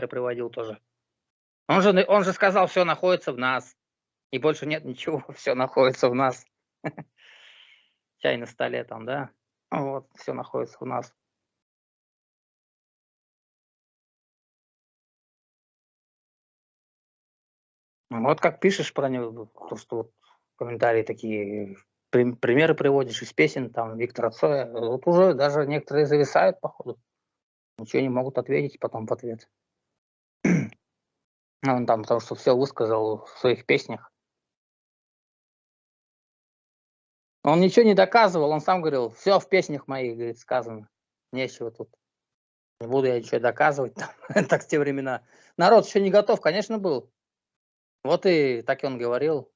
примеры приводил тоже. Он же, он же сказал, все находится в нас. И больше нет ничего, все находится в нас. Чай на столе там, да? Вот, все находится в нас. Вот как пишешь про него, то, что вот комментарии такие, примеры приводишь из песен, там, Виктора Цоя, вот уже даже некоторые зависают, походу. Ничего не могут ответить потом в ответ. Ну, он там, потому что все высказал в своих песнях. Он ничего не доказывал, он сам говорил, все в песнях моих, говорит, сказано. Нечего тут. Не буду я ничего доказывать. так в те времена. Народ еще не готов, конечно, был. Вот и так и он говорил.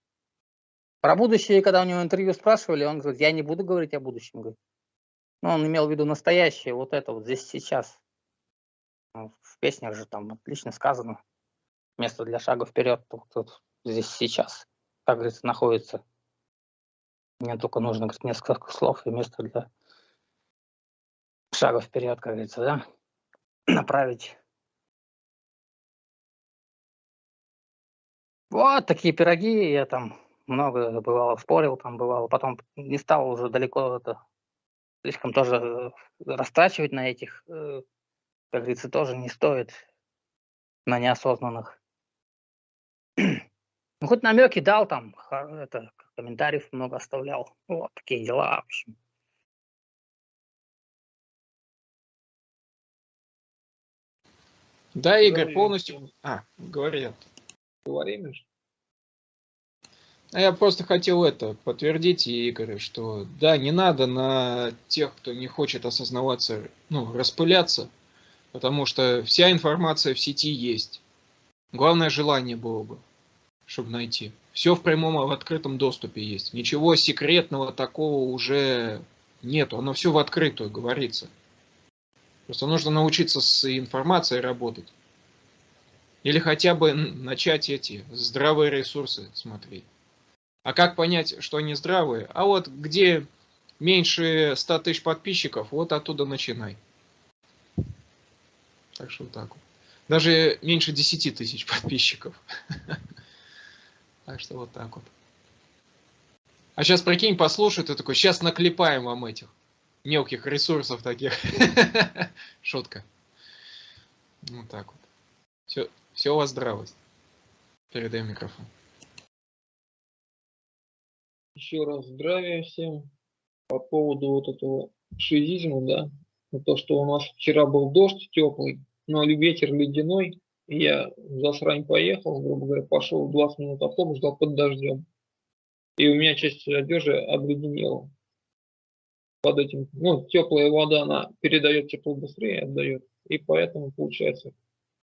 Про будущее, когда у него интервью спрашивали, он говорит, я не буду говорить о будущем. Говорит. Ну, он имел в виду настоящее, вот это вот здесь сейчас. В песнях же там отлично сказано. Место для шага вперед тут, тут здесь сейчас, как говорится, находится. Мне только нужно несколько слов и место для шага вперед, как говорится, да, направить. Вот такие пироги, я там много бывало спорил, там бывало, потом не стал уже далеко это, слишком тоже э, растрачивать на этих, э, как говорится, тоже не стоит на неосознанных. Ну, хоть намеки дал там, это, комментариев много оставлял. Вот такие дела, в общем. Да, Игорь, полностью... А, говорят. Говори, Миш. А я просто хотел это подтвердить Игорь, что да, не надо на тех, кто не хочет осознаваться, ну, распыляться, потому что вся информация в сети есть. Главное желание было бы, чтобы найти. Все в прямом в открытом доступе есть. Ничего секретного такого уже нету. Оно все в открытую говорится. Просто нужно научиться с информацией работать. Или хотя бы начать эти здравые ресурсы смотреть. А как понять, что они здравые? А вот где меньше 100 тысяч подписчиков, вот оттуда начинай. Так что вот так вот. Даже меньше 10 тысяч подписчиков. Так что вот так вот. А сейчас прикинь, послушай, ты такой, сейчас наклепаем вам этих мелких ресурсов таких. Шутка. Вот так вот. Все, все у вас здравость. Передаю микрофон. Еще раз здравия всем. По поводу вот этого шизизма, да, то, что у нас вчера был дождь теплый, но ветер ледяной, я за срань поехал, грубо говоря, пошел 20 минут автобус, ждал под дождем. И у меня часть одежды обледенела. Под этим, ну, теплая вода, она передает тепло быстрее, отдает. И поэтому получается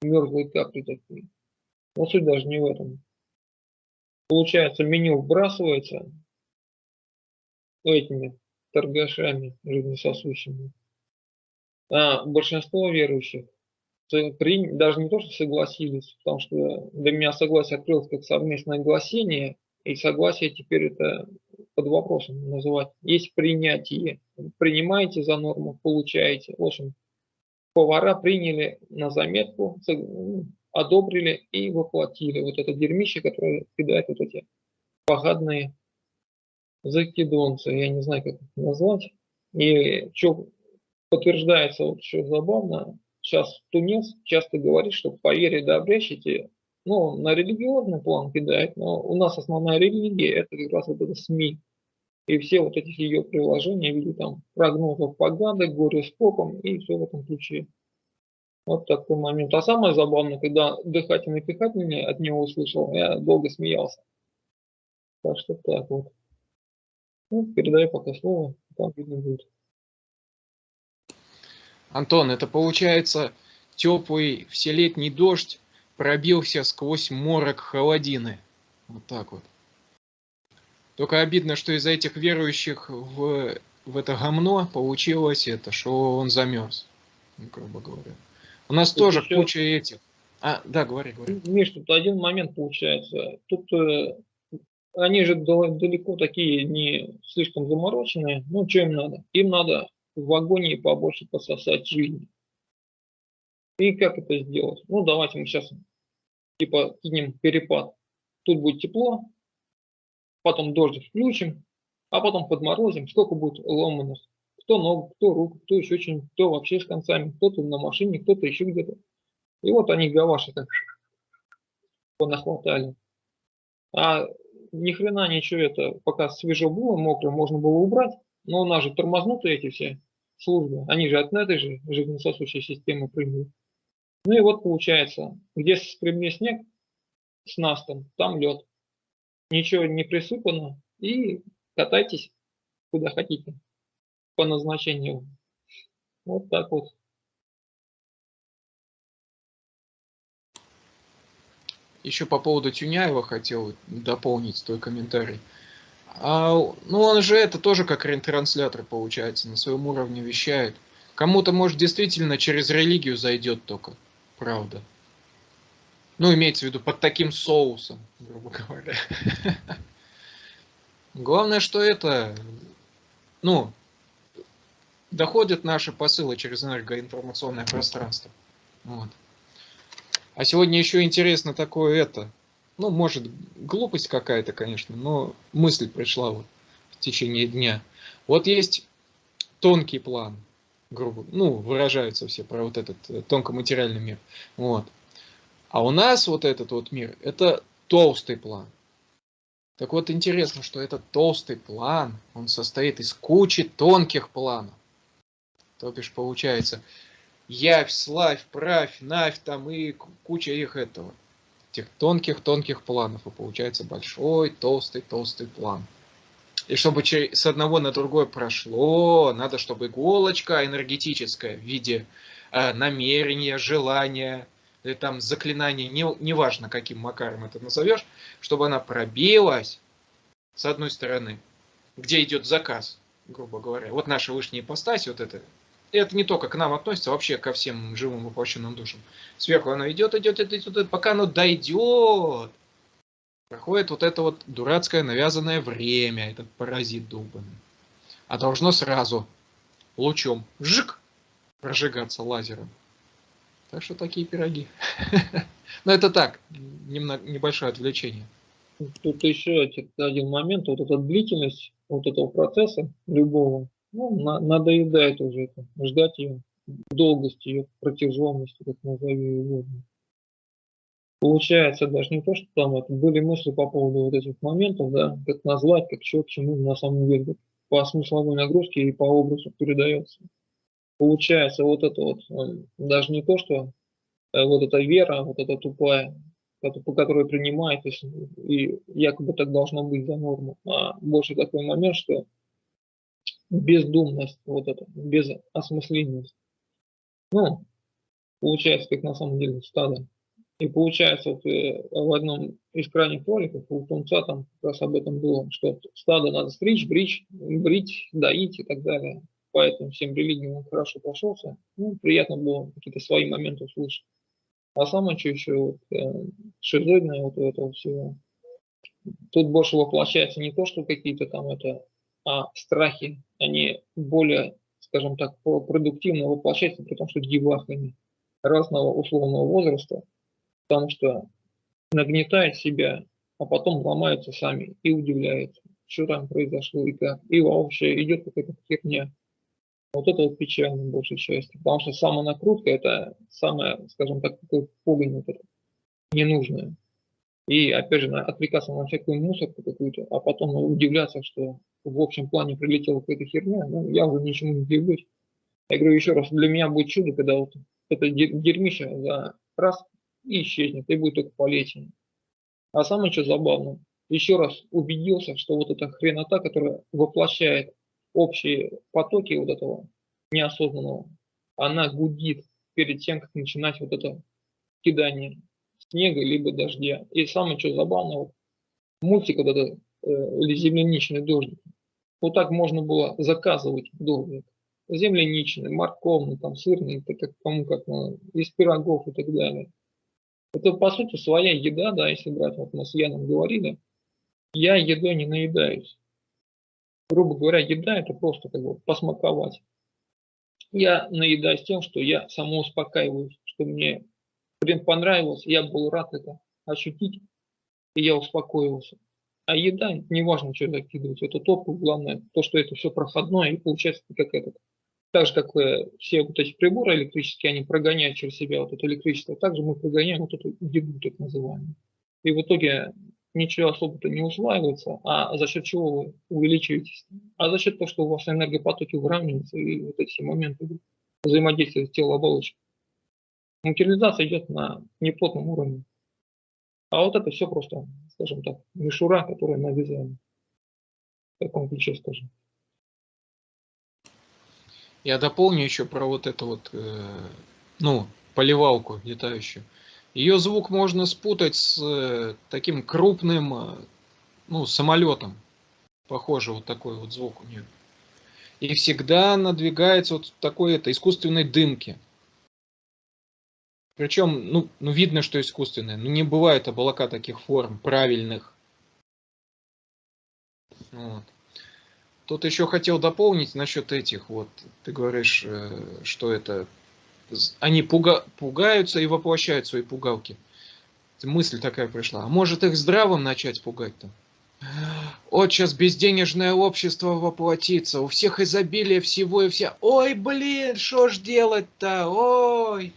мерзлые капли такие. Но суть даже не в этом. Получается, меню вбрасывается этими торгашами жизнесосущими. А большинство верующих при, даже не то, что согласились, потому что для меня согласие открылось как совместное огласение, и согласие теперь это под вопросом называть. Есть принятие. Принимаете за норму, получаете. В общем, повара приняли на заметку, одобрили и воплотили вот это дерьмище, которое кидает вот эти погадные закидонцы, я не знаю, как это назвать. И что подтверждается, вот что забавно, сейчас тунец часто говорит, что по вере да обрящите, ну, на религиозный план кидает, но у нас основная религия это как раз вот это СМИ. И все вот эти ее приложения в виде там прогнозов погады, горе с попом и все в этом ключе. Вот такой момент. А самое забавное, когда дыхательный пихательный от него услышал, я долго смеялся. Так что так вот. Ну, передаю пока слово, там видно будет. Антон, это получается теплый вселетний дождь пробился сквозь морок холодины. Вот так вот. Только обидно, что из-за этих верующих в, в это гомно получилось это, что он замерз, ну, грубо говоря. У нас тут тоже еще... куча этих. А, да, говори, говори. Миш, тут один момент получается. Тут э, они же далеко такие не слишком замороченные. Ну, что им надо? Им надо в вагоне побольше пососать жизни. И как это сделать? Ну, давайте мы сейчас типа кинем перепад. Тут будет тепло, потом дождик включим, а потом подморозим. Сколько будет ломаных? Кто ногу, кто руку, кто еще очень, кто вообще с концами, кто-то на машине, кто-то еще где-то. И вот они гаваши так понахватали. А ни хрена ничего это, пока свежо было, мокро, можно было убрать. Но у нас же тормознуты эти все службы. Они же от этой же жизнесосущей системы прыгают. Ну и вот получается, где спрямнее снег с настом, там лед. Ничего не присыпано. И катайтесь куда хотите по назначению. Вот так вот. Еще по поводу Тюняева хотел дополнить твой комментарий. А, ну, он же это тоже как ретранслятор получается, на своем уровне вещает. Кому-то, может, действительно через религию зайдет только, правда. Ну, имеется в виду под таким соусом, грубо говоря. Главное, что это, ну, доходят наши посылы через энергоинформационное пространство. Вот. А сегодня еще интересно такое это. Ну, может, глупость какая-то, конечно, но мысль пришла вот в течение дня. Вот есть тонкий план, грубо, ну, выражаются все про вот этот э, тонкоматериальный мир. Вот. А у нас вот этот вот мир, это толстый план. Так вот, интересно, что этот толстый план, он состоит из кучи тонких планов. То бишь, получается, Явь, Славь, Правь, Навь там и куча их этого. Тех тонких-тонких планов. И получается большой, толстый, толстый план. И чтобы с одного на другое прошло, надо, чтобы иголочка энергетическая в виде э, намерения, желания, или там заклинания, не, неважно каким макаром это назовешь, чтобы она пробилась с одной стороны, где идет заказ, грубо говоря. Вот наша вышняя ипостась, вот это это не только к нам относится, а вообще ко всем живым воплощенным душам. Сверху оно идет, идет, идет, идет, пока оно дойдет. Проходит вот это вот дурацкое навязанное время, этот паразит долбанный. А должно сразу лучом жик прожигаться лазером. Так что такие пироги. Но это так, небольшое отвлечение. Тут еще один момент, вот эта длительность вот этого процесса любого, ну, на, надоедает уже это, ждать ее, долгости ее протяженности, как назови ее Получается даже не то, что там это, были мысли по поводу вот этих моментов, да, как назвать, как что, к чему на самом деле по смысловой нагрузке и по образу передается. Получается вот это вот, э, даже не то, что э, вот эта вера, вот эта тупая, по которой принимает, и якобы так должно быть за норму, а больше такой момент, что бездумность, вот это, безосмысленность. Ну, получается, как на самом деле стадо. И получается, вот э, в одном из крайних роликов у Тунца там как раз об этом было, что стадо надо стричь, брить, брить, доить и так далее. Поэтому всем религиям он хорошо прошелся. Ну, приятно было какие-то свои моменты услышать. А самое что еще вот, э, шизоидное вот этого всего. Тут больше воплощается не то, что какие-то там это а страхи, они более, скажем так, продуктивно воплощаются, при том, что девахами разного условного возраста, потому что нагнетает себя, а потом ломаются сами и удивляются, что там произошло и как. И вообще идет какая-то херня. Вот это вот печально большей части, потому что самонакрутка это самое, скажем так, такой погонь вот это, ненужное. И опять же отвлекаться на всякую мусорку какую-то, а потом удивляться, что в общем плане прилетела какая-то херня, ну, я уже ничему не удивлюсь. Я говорю еще раз, для меня будет чудо, когда вот это дерьмище за раз и исчезнет, и будет только полезен. А самое что забавное, еще раз убедился, что вот эта хренота, которая воплощает общие потоки вот этого неосознанного, она гудит перед тем, как начинать вот это кидание снега либо дождя. И самое что забавное, вот мультик вот этот, э, или земляничный дождик, вот так можно было заказывать дождик. Земляничный, морковный, там, сырный, это как, кому как, ну, из пирогов и так далее. Это, по сути, своя еда, да, если брать, вот мы с Яном говорили, я едой не наедаюсь. Грубо говоря, еда это просто как бы посмаковать. Я наедаюсь тем, что я самоуспокаиваюсь, что мне блин, понравилось, я был рад это ощутить, и я успокоился. А еда, неважно, что закидывать, это топ, главное, то, что это все проходное, и получается как этот. Так же, как все вот эти приборы электрические, они прогоняют через себя вот это электричество, также мы прогоняем вот эту еду, так называемую. И в итоге ничего особо-то не усваивается, а за счет чего вы увеличиваетесь? А за счет того, что у вас энергопотоки выравниваются, и вот эти моменты взаимодействия с телооболочкой. Материализация идет на неплотном уровне. А вот это все просто, скажем так, мишура, которая навязана. В таком ключе, скажем. Я дополню еще про вот эту вот, э, ну, поливалку летающую. Ее звук можно спутать с э, таким крупным, э, ну, самолетом. Похоже, вот такой вот звук у нее. И всегда надвигается вот такой это искусственной дымки. Причем, ну, ну видно, что искусственное. Ну не бывает облака таких форм правильных. Вот. Тут еще хотел дополнить насчет этих. Вот ты говоришь, э, что это они пуга, пугаются и воплощают свои пугалки. Мысль такая пришла. А может их здравым начать пугать-то? Вот сейчас безденежное общество воплотится, у всех изобилие всего и вся. Ой, блин, что ж делать-то? Ой,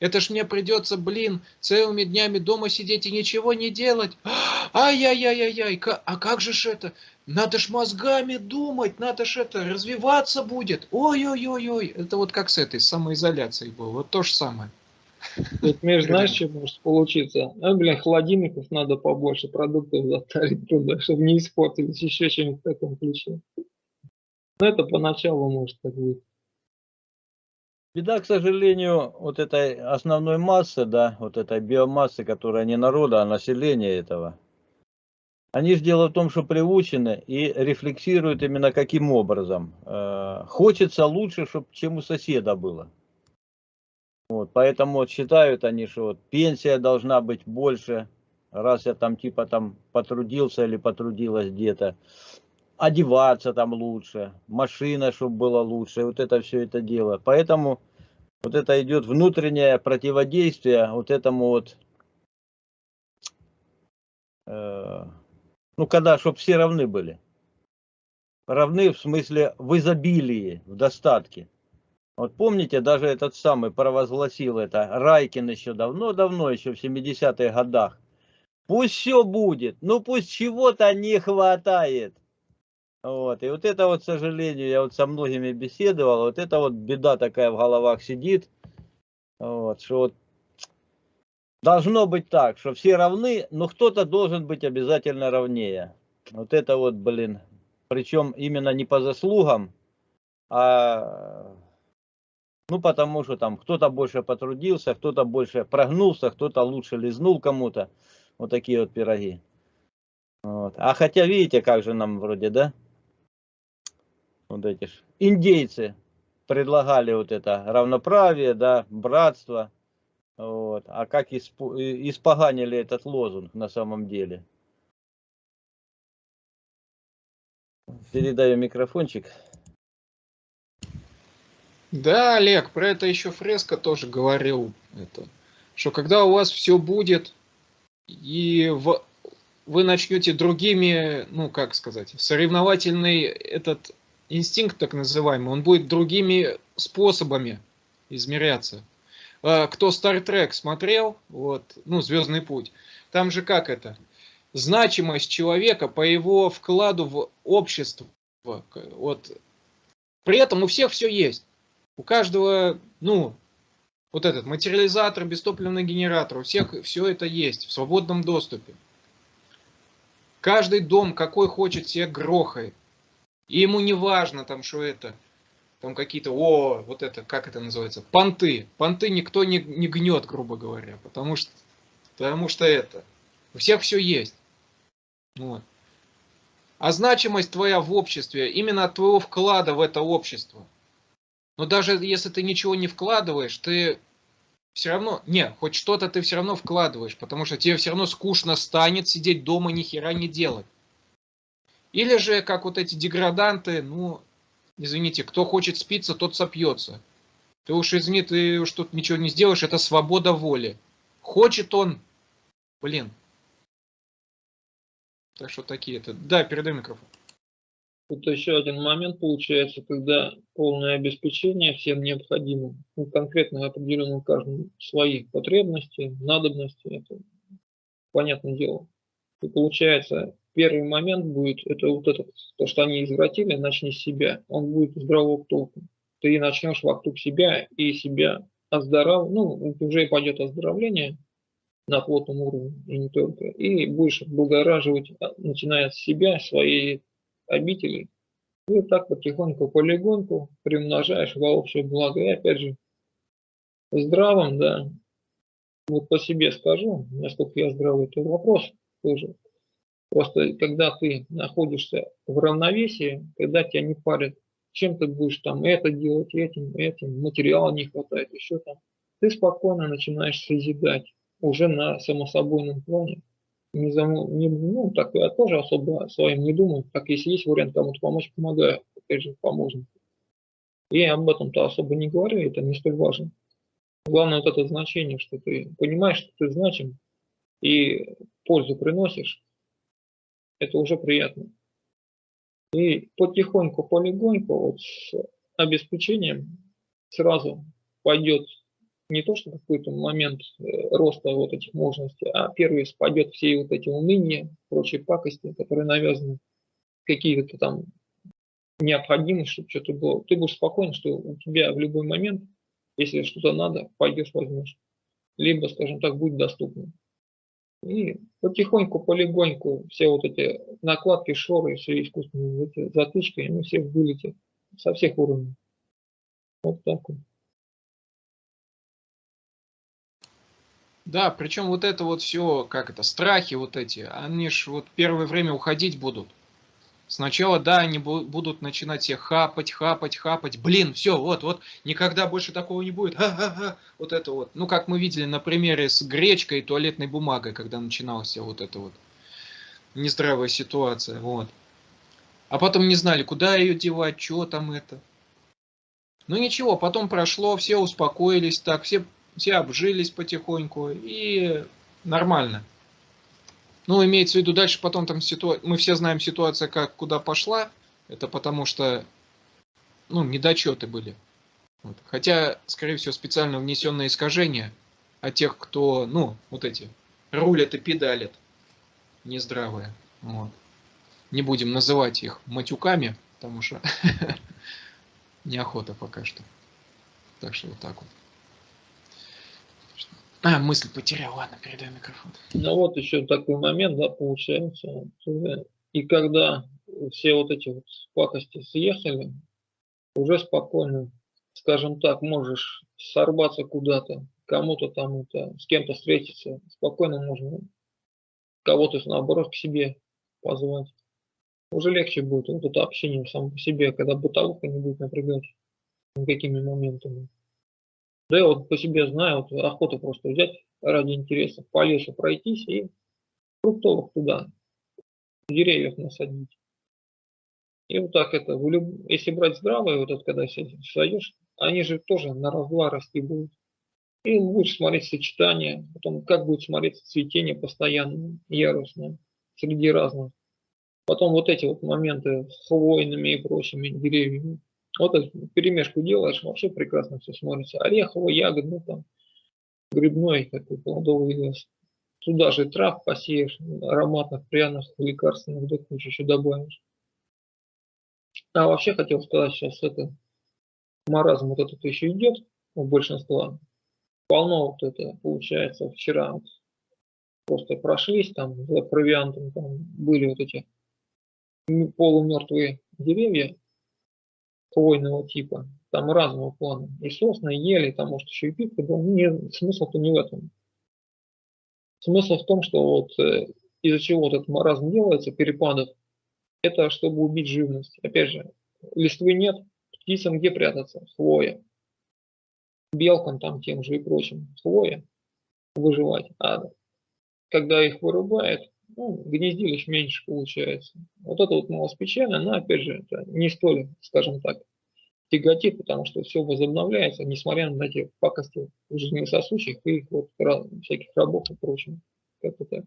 это ж мне придется, блин, целыми днями дома сидеть и ничего не делать. Ай-яй-яй-яй-яй, а как же ж это? Надо ж мозгами думать, надо ж это, развиваться будет. Ой-ой-ой-ой. Это вот как с этой самоизоляцией было, вот то же самое. Тут, Миш, знаешь, что может получиться? А, блин, холодильников надо побольше, продуктов затарить туда, чтобы не испортились, еще чем-нибудь в таком ключе. Но это поначалу может так быть. Беда, к сожалению, вот этой основной массы, да, вот этой биомассы, которая не народа, а населения этого, они же дело в том, что приучены и рефлексируют именно каким образом. Э, хочется лучше, чтобы, чем у соседа было. Вот, поэтому вот считают они, что вот пенсия должна быть больше, раз я там типа там потрудился или потрудилась где-то. Одеваться там лучше, машина, чтобы было лучше, вот это все это дело. Поэтому вот это идет внутреннее противодействие вот этому вот, э, ну когда, чтобы все равны были. Равны в смысле в изобилии, в достатке. Вот помните, даже этот самый провозгласил это, Райкин еще давно-давно, еще в 70-х годах. Пусть все будет, ну пусть чего-то не хватает. Вот. И вот это вот, к сожалению, я вот со многими беседовал, вот это вот беда такая в головах сидит, вот, что вот должно быть так, что все равны, но кто-то должен быть обязательно равнее. Вот это вот, блин, причем именно не по заслугам, а ну потому что там кто-то больше потрудился, кто-то больше прогнулся, кто-то лучше лизнул кому-то. Вот такие вот пироги. Вот. А хотя видите, как же нам вроде, да? Вот эти ж индейцы предлагали вот это равноправие, да, братство. Вот. А как исп... испоганили этот лозунг на самом деле? Передаю микрофончик. Да, Олег, про это еще Фреско тоже говорил. Это, что когда у вас все будет, и в, вы начнете другими, ну как сказать, соревновательный этот инстинкт так называемый, он будет другими способами измеряться. А, кто Star Trek смотрел, вот, ну, Звездный путь, там же как это? Значимость человека по его вкладу в общество. Вот. При этом у всех все есть. У каждого, ну, вот этот материализатор, бестопливный генератор, у всех все это есть в свободном доступе. Каждый дом, какой хочет, себе грохает. И ему не важно там, что это, там какие-то, о, вот это, как это называется, понты. Понты никто не, не гнет, грубо говоря, потому что, потому что это, у всех все есть. Вот. А значимость твоя в обществе, именно от твоего вклада в это общество. Но даже если ты ничего не вкладываешь, ты все равно, не, хоть что-то ты все равно вкладываешь, потому что тебе все равно скучно станет сидеть дома ни хера не делать. Или же, как вот эти деграданты, ну, извините, кто хочет спиться, тот сопьется. Ты уж извини, ты уж тут ничего не сделаешь, это свобода воли. Хочет он, блин. Так что такие это. Да, передай микрофон. Тут еще один момент получается, когда полное обеспечение всем необходимым, ну, конкретно определенным каждому свои потребности, надобности, это понятное дело. И получается, первый момент будет, это вот это, то, что они извратили, начни с себя, он будет здравого толку. Ты начнешь вокруг себя и себя оздоров, ну, уже пойдет оздоровление на плотном уровне, и не только, и будешь облагораживать, а, начиная с себя, свои обителей. И так потихоньку, полигонку примножаешь во общее благо. И опять же, здравым, да, вот по себе скажу, насколько я здравый, это вопрос тоже. Просто когда ты находишься в равновесии, когда тебя не парят, чем ты будешь там это делать, этим, этим, материала не хватает, еще там, ты спокойно начинаешь созидать уже на самособойном плане не, зам... не ну, так я тоже особо своим не думаю. Так если есть вариант кому-то помочь, помогаю. Опять же, поможем. И об этом-то особо не говорю, это не столь важно. Главное вот это значение, что ты понимаешь, что ты значим и пользу приносишь, это уже приятно. И потихоньку, полегоньку, вот с обеспечением сразу пойдет не то, что какой-то момент э, роста вот этих мощностей, а первый спадет все вот эти уныния, прочие пакости, которые навязаны, какие-то там необходимость, чтобы что-то было. Ты будешь спокоен, что у тебя в любой момент, если что-то надо, пойдешь, возьмешь. Либо, скажем так, будет доступно. И потихоньку, полегоньку все вот эти накладки, шоры, все искусственные затычки, они все вылетят со всех уровней. Вот так вот. Да, причем вот это вот все, как это, страхи вот эти, они ж вот первое время уходить будут. Сначала, да, они будут начинать все хапать, хапать, хапать. Блин, все, вот, вот, никогда больше такого не будет. Ха-ха-ха. Вот это вот. Ну, как мы видели на примере с гречкой и туалетной бумагой, когда начиналась вот эта вот нездравая ситуация. Вот. А потом не знали, куда ее девать, что там это. Ну ничего, потом прошло, все успокоились так, все все обжились потихоньку и нормально. Ну, имеется в виду дальше потом там ситуация, мы все знаем ситуация, как куда пошла, это потому что, ну, недочеты были. Вот. Хотя, скорее всего, специально внесенные искажения от тех, кто, ну, вот эти, рулят и педалят, нездравые. Вот. Не будем называть их матюками, потому что неохота пока что. Так что вот так вот. А, мысль потерял, ладно, передай микрофон. Ну вот еще такой момент, да, получается. И когда все вот эти вот пакости съехали, уже спокойно, скажем так, можешь сорваться куда-то, кому-то там это, с кем-то встретиться, спокойно можно кого-то наоборот к себе позвать. Уже легче будет вот это общение само по себе, когда бытовуха не будет напрягать никакими моментами. Да я вот по себе знаю, вот охота просто взять ради интереса, по лесу пройтись и фруктовых туда, деревьев насадить. И вот так это, если брать здравые, вот это когда сойдешь, они же тоже на раз-два расти будут. И будешь смотреть сочетание, потом как будет смотреться цветение постоянное, ярусное, среди разных. Потом вот эти вот моменты с хвойными и прочими деревьями. Вот эту перемешку делаешь, вообще прекрасно все смотрится. Ореховый, ягодный, там, грибной, такой плодовый лес. Туда же трав посеешь, ароматных, пряных, лекарственных, да кучу еще добавишь. А вообще хотел сказать, сейчас это маразм вот этот еще идет у большинства. Полно вот это получается вчера вот просто прошлись там за провиантом, там были вот эти полумертвые деревья, хвойного типа, там разного плана. И сосны, и ели, там может еще и пивка был. Не, смысл-то не в этом. Смысл в том, что вот э, из-за чего вот этот маразм делается, перепадов, это чтобы убить живность. Опять же, листвы нет, птицам где прятаться? Хвоя. Белкам там тем же и прочим. Хвоя выживать. А когда их вырубает, ну, гнездилищ меньше получается. Вот это вот малоспечально, но опять же, это не столь, скажем так, тяготит, потому что все возобновляется, несмотря на эти пакости жизнесосущих и их вот всяких рабов и прочего. Как-то так.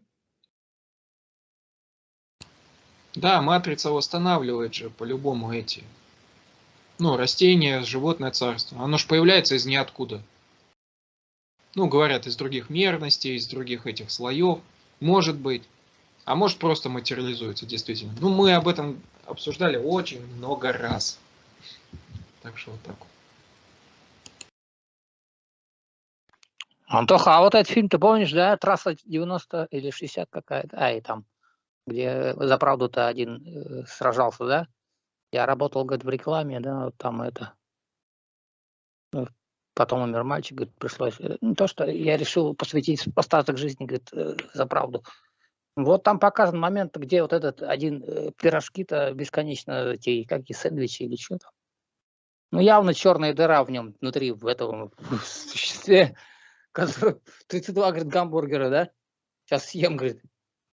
Да, матрица восстанавливает же по-любому эти. Ну, растения, животное царство. Оно же появляется из ниоткуда. Ну, говорят, из других мерностей, из других этих слоев. Может быть. А может просто материализуется, действительно. Ну, мы об этом обсуждали очень много раз. Так что вот так. Антоха, а вот этот фильм, ты помнишь, да, трасса 90 или 60 какая-то, а, и там, где за правду-то один э, сражался, да? Я работал, говорит, в рекламе, да, вот там это. Ну, потом умер мальчик, говорит, пришлось. Э, не то, что я решил посвятить остаток жизни, говорит, э, за правду. Вот там показан момент, где вот этот один э, пирожки-то бесконечно, эти, как и сэндвичи или что там. Ну, явно черная дыра в нем внутри, в этом существе, который 32, говорит, гамбургера, да? Сейчас съем, говорит.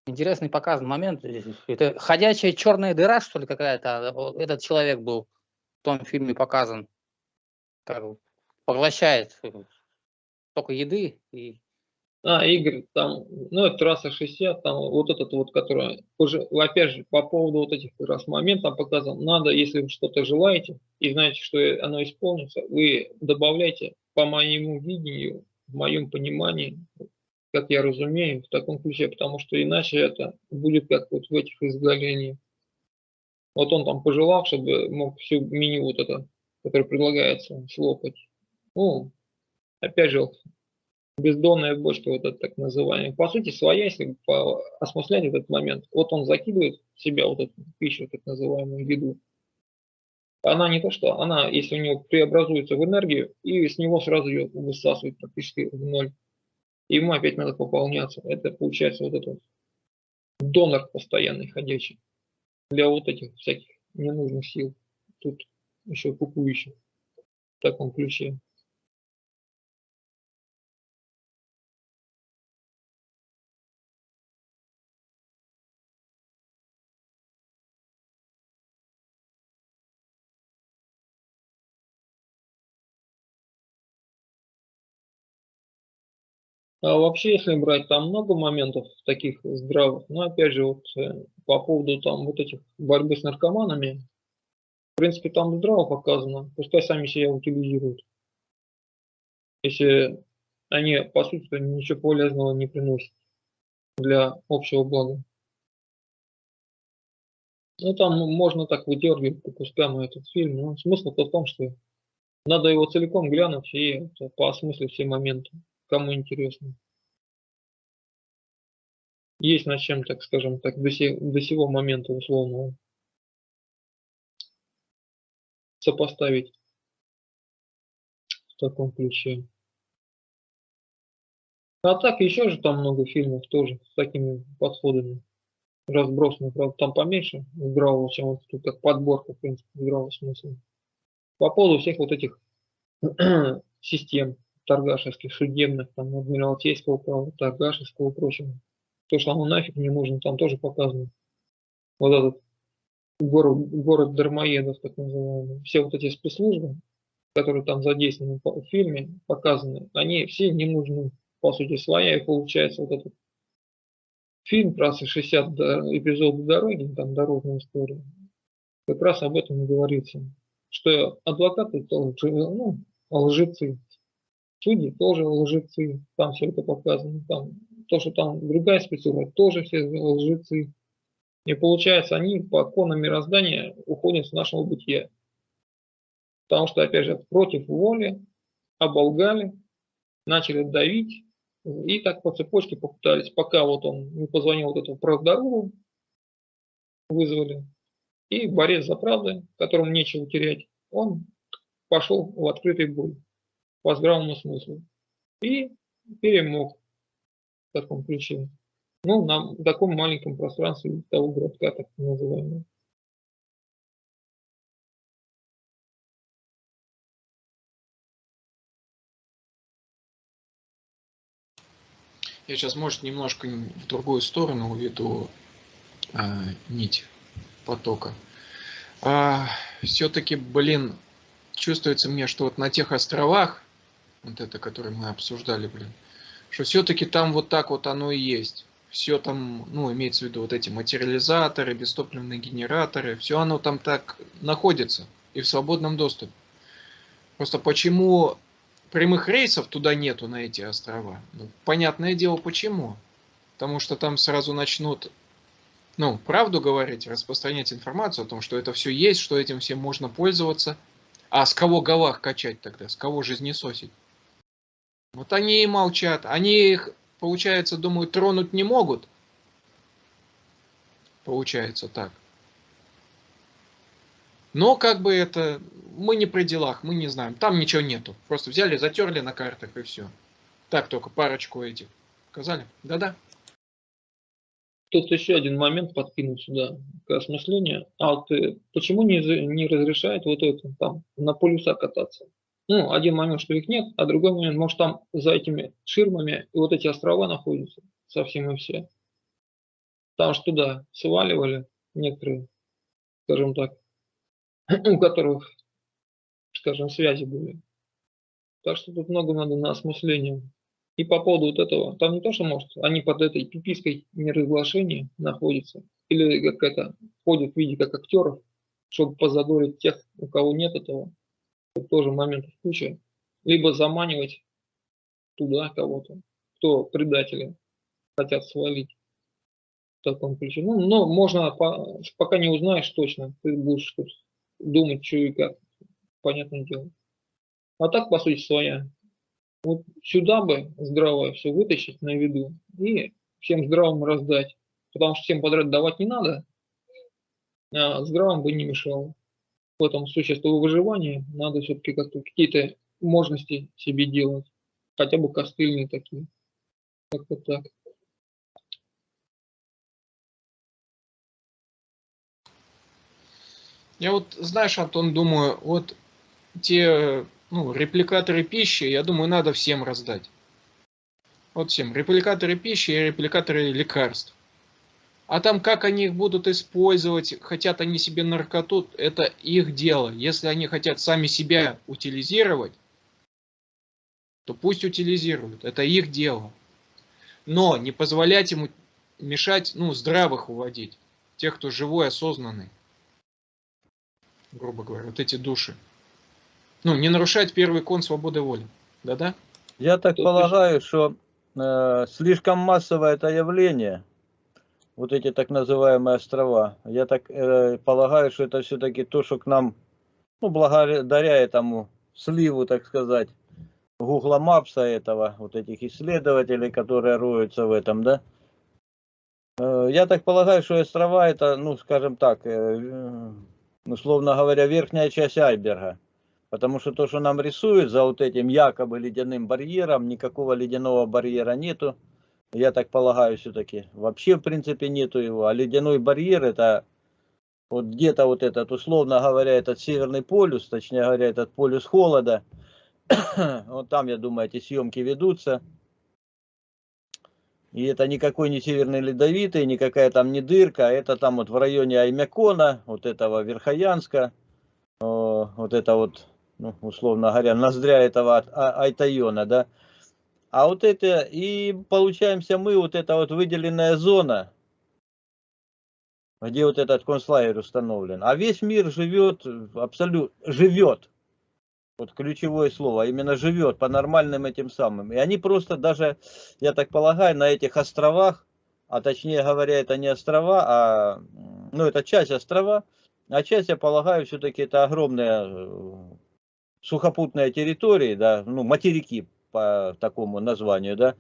Интересный показан момент. Это ходячая черная дыра, что ли, какая-то? Этот человек был в том фильме показан. Как поглощает только еды и а, Игорь, там, ну, это трасса 60, там вот этот вот, который, уже, опять же, по поводу вот этих раз моментов показан, надо, если вы что-то желаете и знаете, что оно исполнится, вы добавляйте по моему видению, в моем понимании, как я разумею, в таком ключе, потому что иначе это будет как вот в этих изгалениях. Вот он там пожелал, чтобы мог всю меню вот это, которое предлагается, слопать. Ну, опять же, бездонная бочка, вот это так называемая. По сути, своя, если осмыслять этот момент, вот он закидывает в себя вот эту пищу, так называемую еду. Она не то что, она, если у него преобразуется в энергию, и с него сразу ее высасывает практически в ноль. Ему опять надо пополняться. Это получается вот этот донор постоянный ходячий для вот этих всяких ненужных сил. Тут еще кукующих в таком ключе. А вообще, если брать, там много моментов таких здравых, но опять же, вот э, по поводу там вот этих борьбы с наркоманами, в принципе, там здраво показано, пускай сами себя утилизируют. Если они, по сути, ничего полезного не приносят для общего блага. Ну, там можно так выдергивать по кускам этот фильм, но смысл-то в том, что надо его целиком глянуть и поосмыслить все моменты кому интересно. Есть над чем, так скажем так, до, се, до сего момента условного сопоставить в таком ключе. А так еще же там много фильмов тоже с такими подходами разбросаны. Правда, там поменьше здравого, чем вот тут как подборка, в принципе, здравого смысла. По поводу всех вот этих систем торгашевских, судебных, там, адмиралтейского права, торгашевского и прочего. То, что оно нафиг не нужно, там тоже показано. Вот этот город, город Дармоедов, так называемый. Все вот эти спецслужбы, которые там задействованы в фильме, показаны, они все не нужны, по сути, своя, и получается вот этот фильм «Трасса 60», эпизод дороги, там дорожная история, как раз об этом и говорится, что адвокаты тоже ну, лжецы, Судьи тоже лжецы, там все это показано. Там, то, что там другая специфика, тоже все лжецы. И получается, они по законам мироздания уходят с нашего бытия. Потому что, опять же, против воли оболгали, начали давить, и так по цепочке попытались, пока вот он не позвонил вот этому правдору, вызвали, и борец за правду, которому нечего терять, он пошел в открытый бой по здравому смыслу. И перемог в таком ключе. Ну, на таком маленьком пространстве того городка, так называемого. Я сейчас, может, немножко в другую сторону уведу а, нить потока. А, Все-таки, блин, чувствуется мне, что вот на тех островах, вот это, которые мы обсуждали, блин, что все-таки там вот так вот оно и есть. Все там, ну, имеется в виду вот эти материализаторы, бестопливные генераторы, все оно там так находится и в свободном доступе. Просто почему прямых рейсов туда нету на эти острова? Ну, понятное дело, почему. Потому что там сразу начнут, ну, правду говорить, распространять информацию о том, что это все есть, что этим всем можно пользоваться. А с кого галах качать тогда? С кого жизнесосить? Вот они и молчат. Они их, получается, думают, тронуть не могут. Получается так. Но как бы это, мы не при делах, мы не знаем. Там ничего нету. Просто взяли, затерли на картах и все. Так только парочку этих. Сказали? Да-да. Тут еще один момент подкинуть сюда к осмыслению. А вот почему не, не разрешает вот это там на полюса кататься? Ну, один момент, что их нет, а другой момент, может там за этими ширмами и вот эти острова находятся совсем и все. Там что туда сваливали некоторые, скажем так, у которых, скажем, связи были. Так что тут много надо на осмысление. И по поводу вот этого, там не то, что может, они под этой пипиской неразглашения находятся, или как это, ходят в виде как актеров, чтобы позадорить тех, у кого нет этого, тоже моментов куча. Либо заманивать туда кого-то, кто предатели хотят свалить в таком ключе. Ну, но можно, пока не узнаешь точно, ты будешь думать, что и как, понятное дело. А так, по сути, своя. Вот сюда бы здравое все вытащить на виду и всем здравым раздать. Потому что всем подряд давать не надо, а здравым бы не мешало в этом существу выживания надо все-таки как-то какие-то можности себе делать. Хотя бы костыльные такие. Как-то так. Я вот, знаешь, Антон, думаю, вот те ну, репликаторы пищи, я думаю, надо всем раздать. Вот всем. Репликаторы пищи и репликаторы лекарств. А там, как они их будут использовать, хотят они себе наркоту, это их дело. Если они хотят сами себя утилизировать, то пусть утилизируют. Это их дело. Но не позволять ему мешать, ну, здравых уводить. Тех, кто живой, осознанный. Грубо говоря, вот эти души. Ну, не нарушать первый кон свободы воли. Да-да? Я так Тут полагаю, что э, слишком массовое это явление – вот эти так называемые острова. Я так э, полагаю, что это все-таки то, что к нам, ну, благодаря этому сливу, так сказать, Google Maps этого, вот этих исследователей, которые роются в этом, да. Э, я так полагаю, что острова это, ну, скажем так, э, условно говоря, верхняя часть айсберга. Потому что то, что нам рисуют за вот этим якобы ледяным барьером, никакого ледяного барьера нету я так полагаю, все-таки. Вообще, в принципе, нету его. А ледяной барьер это вот где-то вот этот, условно говоря, этот северный полюс, точнее говоря, этот полюс холода. вот там, я думаю, эти съемки ведутся. И это никакой не северный ледовитый, никакая там не дырка, а это там вот в районе Аймякона, вот этого Верхоянска, вот это вот, ну, условно говоря, ноздря этого а, Айтайона, да, а вот это, и получаемся мы, вот эта вот выделенная зона, где вот этот концлагерь установлен. А весь мир живет, абсолютно, живет. Вот ключевое слово, именно живет по нормальным этим самым. И они просто даже, я так полагаю, на этих островах, а точнее говоря, это не острова, а, ну это часть острова, а часть, я полагаю, все-таки это огромные э, сухопутные территории, да, ну материки, по такому названию, да,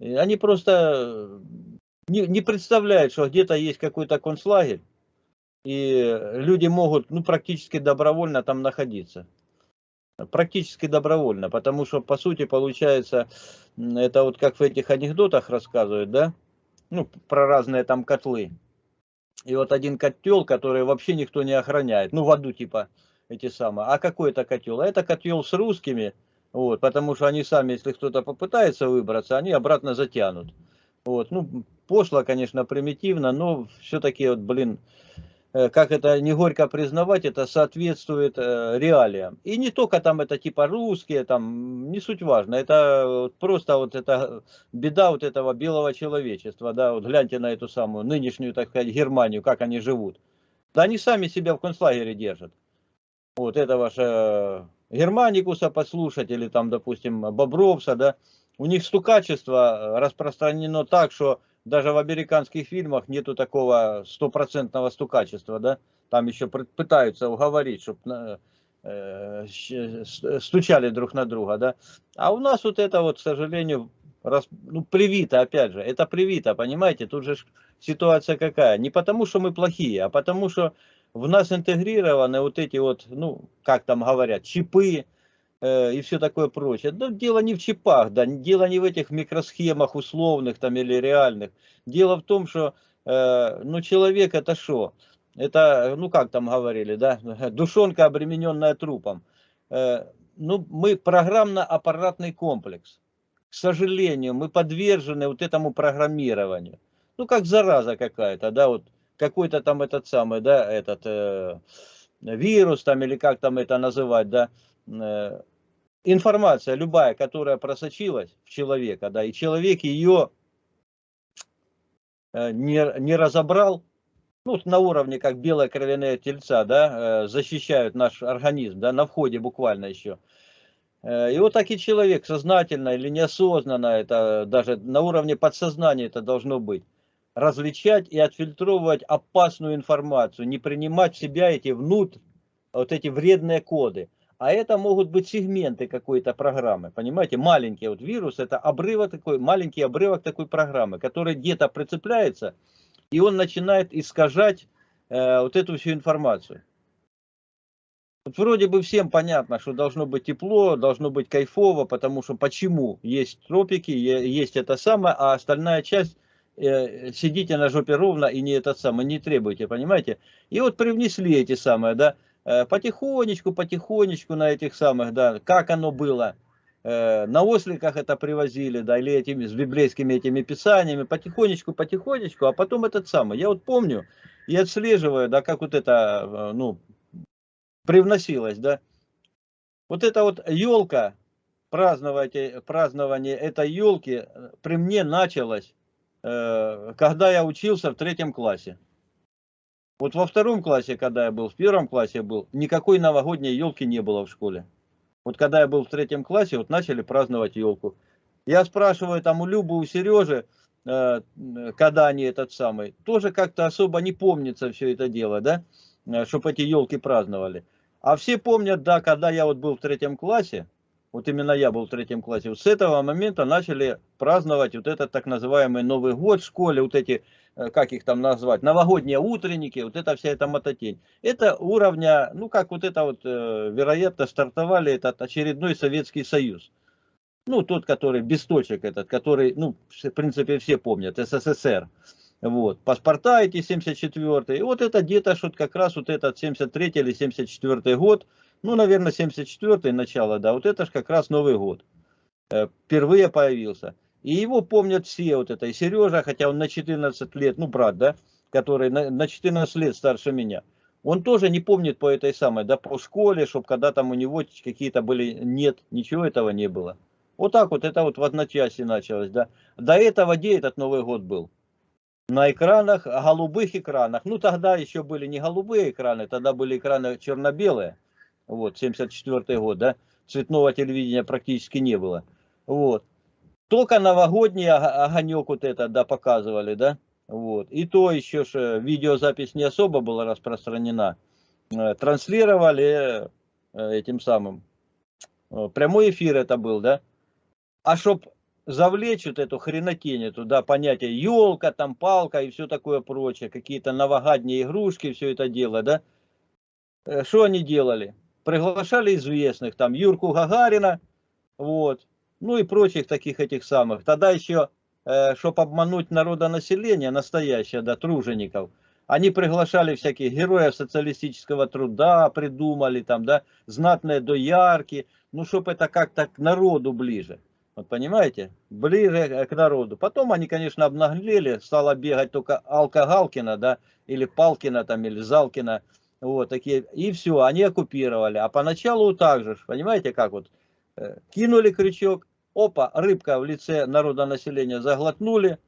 они просто не, не представляют, что где-то есть какой-то концлагерь, и люди могут, ну, практически добровольно там находиться. Практически добровольно, потому что, по сути, получается, это вот как в этих анекдотах рассказывают, да, ну, про разные там котлы. И вот один котел, который вообще никто не охраняет, ну, в аду типа эти самые. А какой это котел? А это котел с русскими, вот, потому что они сами, если кто-то попытается выбраться, они обратно затянут. Вот, ну, пошло, конечно, примитивно, но все-таки, вот, блин, э, как это не горько признавать, это соответствует э, реалиям. И не только там это типа русские, там, не суть важно, это просто вот эта беда вот этого белого человечества, да, вот гляньте на эту самую нынешнюю, так сказать, Германию, как они живут. Да они сами себя в концлагере держат. Вот этого же Германикуса послушать, или там, допустим, Бобровса, да, у них стукачество распространено так, что даже в американских фильмах нету такого стопроцентного стукачества, да, там еще пытаются уговорить, чтобы э, стучали друг на друга, да, а у нас вот это вот, к сожалению, раз, ну, привито, опять же, это привито, понимаете, тут же ситуация какая, не потому что мы плохие, а потому что в нас интегрированы вот эти вот, ну, как там говорят, чипы, Э, и все такое прочее. Да, дело не в чипах, да, дело не в этих микросхемах условных там или реальных. Дело в том, что э, ну, человек это что? Это, ну как там говорили, да, душонка, обремененная трупом. Э, ну, мы программно-аппаратный комплекс. К сожалению, мы подвержены вот этому программированию. Ну, как зараза какая-то, да, вот какой-то там этот самый, да, этот э, вирус там или как там это называть, да, э, информация любая, которая просочилась в человека, да, и человек ее э, не, не разобрал, ну, на уровне, как белая кровяная тельца, да, э, защищают наш организм, да, на входе буквально еще. Э, и вот так и человек, сознательно или неосознанно, это даже на уровне подсознания это должно быть, различать и отфильтровывать опасную информацию, не принимать в себя эти внутрь, вот эти вредные коды. А это могут быть сегменты какой-то программы, понимаете, маленький вот вирус, это обрывок такой, маленький обрывок такой программы, который где-то прицепляется, и он начинает искажать э, вот эту всю информацию. Вот вроде бы всем понятно, что должно быть тепло, должно быть кайфово, потому что почему есть тропики, есть это самое, а остальная часть сидите на жопе ровно и не этот самый, не требуйте, понимаете? И вот привнесли эти самые, да, Э, потихонечку, потихонечку на этих самых, да, как оно было, э, на осликах это привозили, да, или этими, с библейскими этими писаниями, потихонечку, потихонечку, а потом этот самый, я вот помню и отслеживаю, да, как вот это, э, ну, привносилось, да, вот эта вот елка, празднование, празднование этой елки при мне началось, когда я учился в третьем классе. Вот во втором классе, когда я был, в первом классе был, никакой новогодней елки не было в школе. Вот когда я был в третьем классе, вот начали праздновать елку. Я спрашиваю там у Любы, у Сережи, э, когда они этот самый, тоже как-то особо не помнится все это дело, да, э, чтобы эти елки праздновали. А все помнят, да, когда я вот был в третьем классе, вот именно я был в третьем классе, вот с этого момента начали праздновать вот этот так называемый Новый год в школе, вот эти Э, как их там назвать, новогодние утренники, вот это вся эта мототень. Это уровня, ну как вот это вот, э, вероятно, стартовали этот очередной Советский Союз. Ну, тот, который без точек этот, который, ну, в принципе, все помнят, СССР. Вот, паспорта эти 74 И вот это где-то что как раз вот этот 73 или 74 год, ну, наверное, 74 начало, да, вот это же как раз Новый год. Э, впервые появился. И его помнят все, вот это, и Сережа, хотя он на 14 лет, ну, брат, да, который на, на 14 лет старше меня. Он тоже не помнит по этой самой, да, по школе, чтобы когда там у него какие-то были, нет, ничего этого не было. Вот так вот, это вот в одночасье началось, да. До этого где этот Новый год был? На экранах, голубых экранах. Ну, тогда еще были не голубые экраны, тогда были экраны черно-белые. Вот, 74 год, да. Цветного телевидения практически не было. Вот. Только новогодний огонек вот это, да, показывали, да. Вот. И то еще же видеозапись не особо была распространена. Э, транслировали э, этим самым. Э, прямой эфир это был, да. А чтоб завлечь вот эту хренотень, туда понятие елка, там палка и все такое прочее, какие-то новогодние игрушки, все это дело, да. Что они делали? Приглашали известных, там Юрку Гагарина, вот, ну и прочих таких этих самых. Тогда еще, э, чтобы обмануть народонаселение настоящее, да, тружеников, они приглашали всяких героев социалистического труда, придумали там, да, знатные доярки, ну, чтобы это как-то к народу ближе. Вот понимаете? Ближе к народу. Потом они, конечно, обнаглели, стало бегать только Алка Галкина, да, или Палкина там, или Залкина. Вот такие. И все, они оккупировали. А поначалу так же, понимаете, как вот, э, кинули крючок, опа, рыбка в лице народонаселения заглотнули,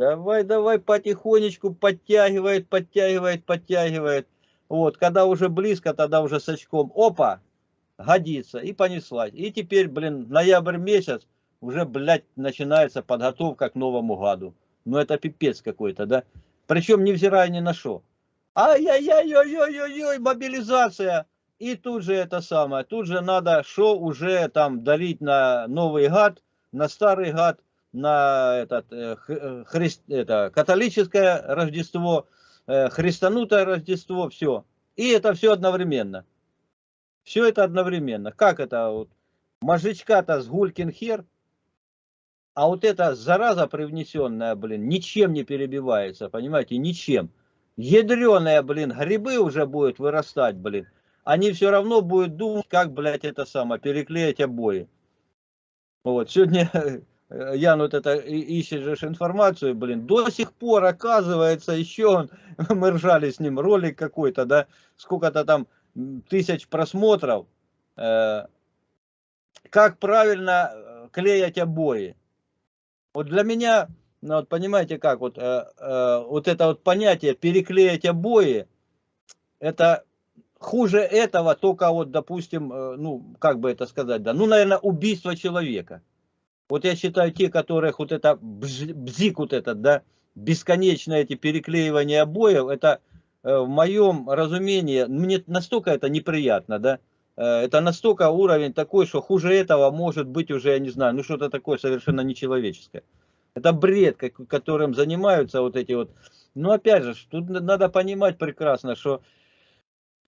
Давай, давай, потихонечку подтягивает, подтягивает, подтягивает. Вот, когда уже близко, тогда уже с очком, опа, годится, и понеслась. И теперь, блин, ноябрь месяц, уже, блядь, начинается подготовка к Новому году. Ну, это пипец какой-то, да? Причем невзирая ни на что. Ай-яй-яй-яй-яй-яй, мобилизация. И тут же это самое, тут же надо что уже там дарить на Новый год, на Старый год на этот, э, э, христ, это, католическое Рождество, э, христанутое Рождество, все. И это все одновременно. Все это одновременно. Как это вот? Мозжечка-то с гулькин хер, а вот эта зараза привнесенная, блин, ничем не перебивается, понимаете, ничем. Ядреные, блин, грибы уже будут вырастать, блин. Они все равно будут думать, как, блядь, это самое, переклеить обои. Вот, сегодня Э, Ян вот это ищет же информацию, блин, до сих пор, оказывается, еще мы ржали с ним, ролик какой-то, да, сколько-то там тысяч просмотров, э, как правильно э, клеять обои. Вот для меня, ну, вот понимаете как, вот, э, э, вот это вот понятие переклеить обои, это хуже этого только вот, допустим, э, ну, как бы это сказать, да, ну, наверное, убийство человека. Вот я считаю, те, которых вот это бзик вот этот, да, бесконечно эти переклеивания обоев, это э, в моем разумении, мне настолько это неприятно, да, э, это настолько уровень такой, что хуже этого может быть уже, я не знаю, ну что-то такое совершенно нечеловеческое. Это бред, которым занимаются вот эти вот. Но опять же, тут надо понимать прекрасно, что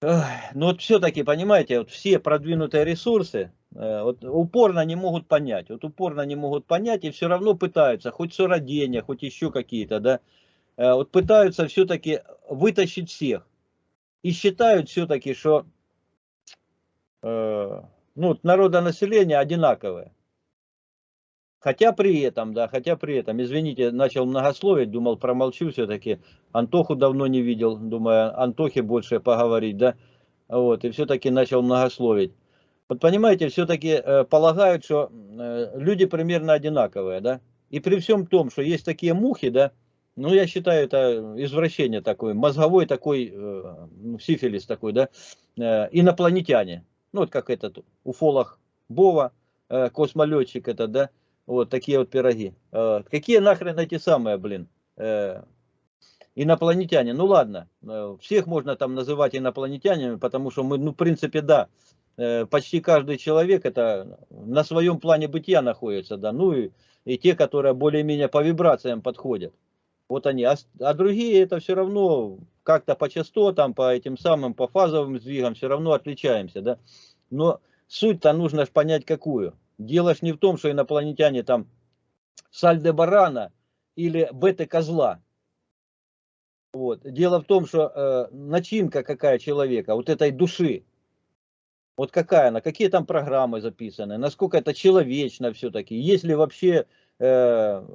ну вот все-таки, понимаете, вот все продвинутые ресурсы, э, вот упорно не могут понять, вот упорно не могут понять и все равно пытаются, хоть сородения, хоть еще какие-то, да, э, вот пытаются все-таки вытащить всех. И считают все-таки, что э, ну, народонаселение одинаковое. Хотя при этом, да, хотя при этом, извините, начал многословить, думал, промолчу все-таки. Антоху давно не видел, думаю, Антохе больше поговорить, да. Вот, и все-таки начал многословить. Вот понимаете, все-таки э, полагают, что э, люди примерно одинаковые, да. И при всем том, что есть такие мухи, да, ну, я считаю, это извращение такое, мозговой такой, э, ну, сифилис такой, да, э, инопланетяне. Ну, вот как этот уфолог Бова, э, космолетчик это, да, вот такие вот пироги. Э, какие нахрен эти самые, блин, э, инопланетяне? Ну ладно, э, всех можно там называть инопланетянами, потому что мы, ну в принципе, да, почти каждый человек это на своем плане бытия находится, да, ну и, и те, которые более-менее по вибрациям подходят. Вот они, а, а другие это все равно как-то по частотам, по этим самым, по фазовым сдвигам все равно отличаемся, да. Но суть-то нужно понять какую. Дело ж не в том, что инопланетяне там Сальдебарана или Беты-козла. Вот. Дело в том, что э, начинка какая человека, вот этой души, вот какая она, какие там программы записаны, насколько это человечно все-таки, есть ли вообще э,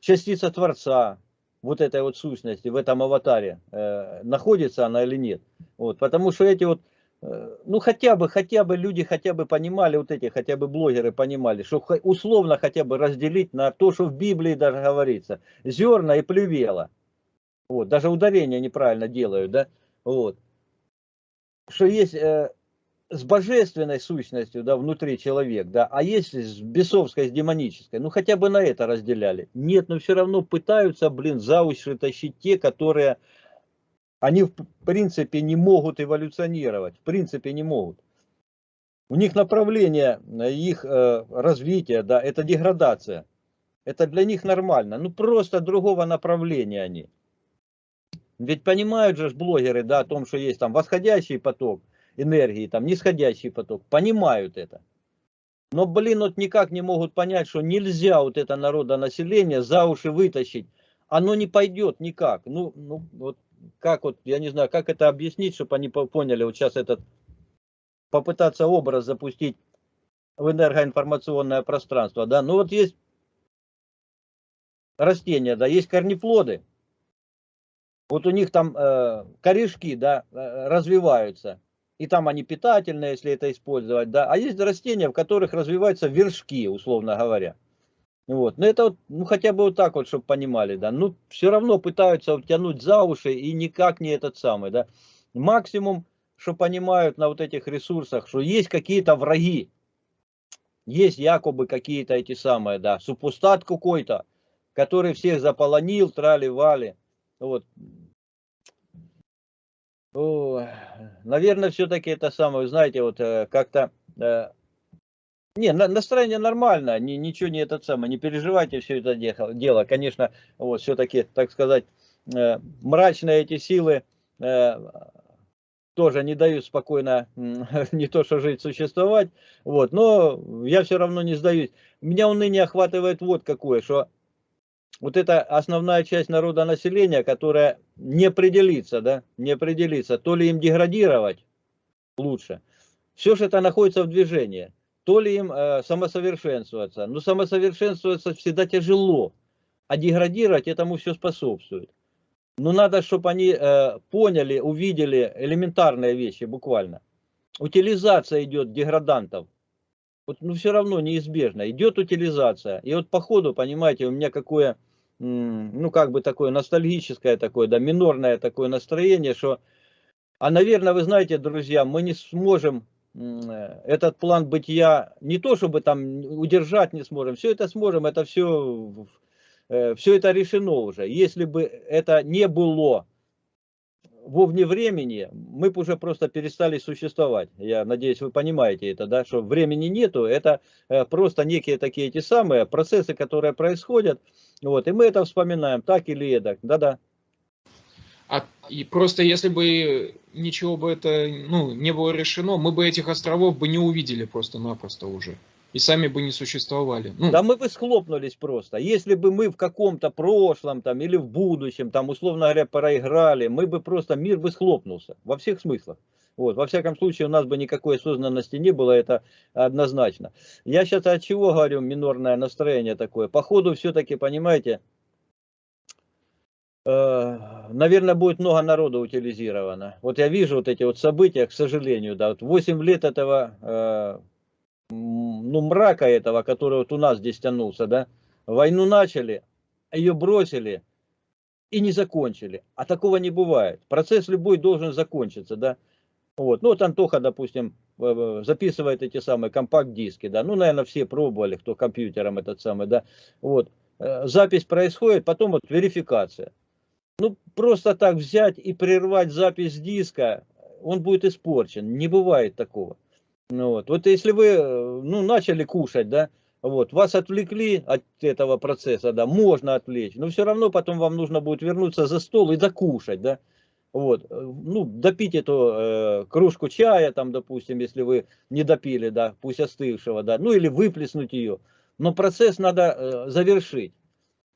частица Творца, вот этой вот сущности в этом аватаре, э, находится она или нет. Вот, потому что эти вот ну хотя бы, хотя бы люди хотя бы понимали, вот эти хотя бы блогеры понимали, что условно хотя бы разделить на то, что в Библии даже говорится, зерна и плювела. Вот, даже ударение неправильно делают, да, вот. Что есть э, с божественной сущностью, да, внутри человек, да, а есть с бесовской, с демонической, ну хотя бы на это разделяли. Нет, но все равно пытаются, блин, за уши тащить те, которые они в принципе не могут эволюционировать, в принципе не могут. У них направление э, их э, развития, да, это деградация. Это для них нормально. Ну просто другого направления они. Ведь понимают же блогеры, да, о том, что есть там восходящий поток энергии, там нисходящий поток. Понимают это. Но, блин, вот никак не могут понять, что нельзя вот это народонаселение за уши вытащить. Оно не пойдет никак. Ну, ну вот как вот, я не знаю, как это объяснить, чтобы они поняли, вот сейчас этот, попытаться образ запустить в энергоинформационное пространство, да, ну вот есть растения, да, есть корнеплоды, вот у них там э, корешки, да, э, развиваются, и там они питательные, если это использовать, да, а есть растения, в которых развиваются вершки, условно говоря. Вот. Но это вот, ну хотя бы вот так вот, чтобы понимали, да. Ну, все равно пытаются тянуть за уши и никак не этот самый, да. Максимум, что понимают на вот этих ресурсах, что есть какие-то враги. Есть якобы какие-то эти самые, да, супустат какой-то, который всех заполонил, трали-вали. Вот. О, наверное, все-таки это самое, знаете, вот э, как-то э, не, настроение нормально, ни, ничего не этот самый, не переживайте все это дело. Конечно, вот все-таки, так сказать, э, мрачные эти силы э, тоже не дают спокойно не то что жить, существовать. Вот, но я все равно не сдаюсь. Меня уныние охватывает вот какое, что вот эта основная часть народа населения, которая не определится, да, не определится, то ли им деградировать лучше. Все же это находится в движении то ли им э, самосовершенствоваться. Но самосовершенствоваться всегда тяжело, а деградировать этому все способствует. Но надо, чтобы они э, поняли, увидели элементарные вещи буквально. Утилизация идет деградантов. Вот, ну, все равно неизбежно. Идет утилизация. И вот по ходу, понимаете, у меня какое, ну, как бы такое ностальгическое такое, да, минорное такое настроение, что, а, наверное, вы знаете, друзья, мы не сможем этот план бытия не то, чтобы там удержать не сможем, все это сможем, это все, э, все это решено уже. Если бы это не было вовне времени, мы бы уже просто перестали существовать. Я надеюсь, вы понимаете это, да, что времени нету, это э, просто некие такие эти самые процессы, которые происходят, вот, и мы это вспоминаем, так или эдак, да-да. И просто если бы ничего бы это ну, не было решено, мы бы этих островов бы не увидели просто-напросто уже. И сами бы не существовали. Ну. Да мы бы схлопнулись просто. Если бы мы в каком-то прошлом там, или в будущем, там, условно говоря, проиграли, мы бы просто, мир бы схлопнулся. Во всех смыслах. Вот, во всяком случае, у нас бы никакой осознанности не было, это однозначно. Я сейчас от чего говорю, минорное настроение такое? Походу, все-таки, понимаете, наверное, будет много народа утилизировано. Вот я вижу вот эти вот события, к сожалению, да, вот 8 лет этого, э, ну, мрака этого, который вот у нас здесь тянулся, да, войну начали, ее бросили и не закончили. А такого не бывает. Процесс любой должен закончиться, да. Вот, ну вот Антоха, допустим, записывает эти самые компакт-диски, да, ну, наверное, все пробовали, кто компьютером этот самый, да, вот, э, запись происходит, потом вот верификация ну, просто так взять и прервать запись диска, он будет испорчен. Не бывает такого. Ну, вот. вот если вы ну, начали кушать, да, вот, вас отвлекли от этого процесса, да, можно отвлечь, но все равно потом вам нужно будет вернуться за стол и докушать, да, вот, ну, допить эту э, кружку чая, там, допустим, если вы не допили, да, пусть остывшего, да, ну, или выплеснуть ее, но процесс надо э, завершить.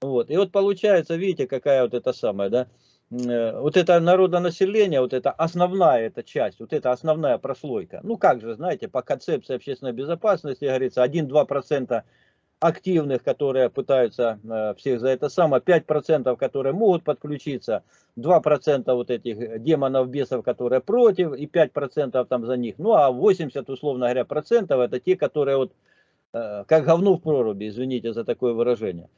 Вот. И вот получается, видите, какая вот эта самая, да, э, вот это народонаселение, вот это основная эта часть, вот это основная прослойка. Ну как же, знаете, по концепции общественной безопасности, говорится, 1-2% активных, которые пытаются э, всех за это самое, 5% которые могут подключиться, 2% вот этих демонов, бесов, которые против, и 5% там за них. Ну а 80, условно говоря, процентов это те, которые вот э, как говно в проруби, извините за такое выражение.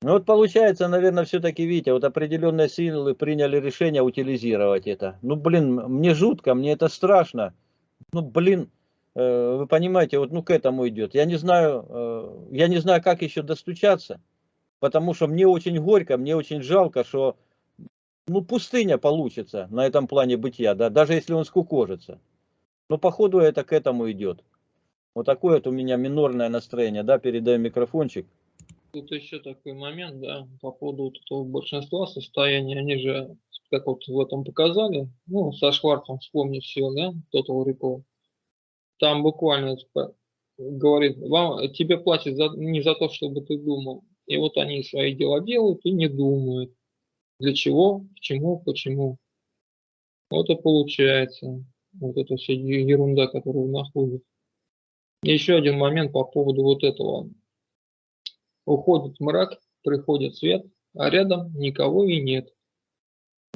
Ну вот получается, наверное, все-таки, видите, вот определенные силы приняли решение утилизировать это. Ну, блин, мне жутко, мне это страшно. Ну, блин, э, вы понимаете, вот ну к этому идет. Я не знаю, э, я не знаю, как еще достучаться, потому что мне очень горько, мне очень жалко, что ну пустыня получится на этом плане бытия, да, даже если он скукожится. Но походу это к этому идет. Вот такое вот у меня минорное настроение, да, передаю микрофончик. Тут еще такой момент, да, по поводу вот этого большинства состояний, они же, как вот в этом показали, ну, со Шварцем вспомнить все, да, Total Recall. Там буквально типа, говорит, вам, тебе платят за, не за то, чтобы ты думал. И вот они свои дела делают и не думают. Для чего, к чему, почему. Вот и получается вот эта вся ерунда, которую находит. Еще один момент по поводу вот этого. Уходит мрак, приходит свет, а рядом никого и нет.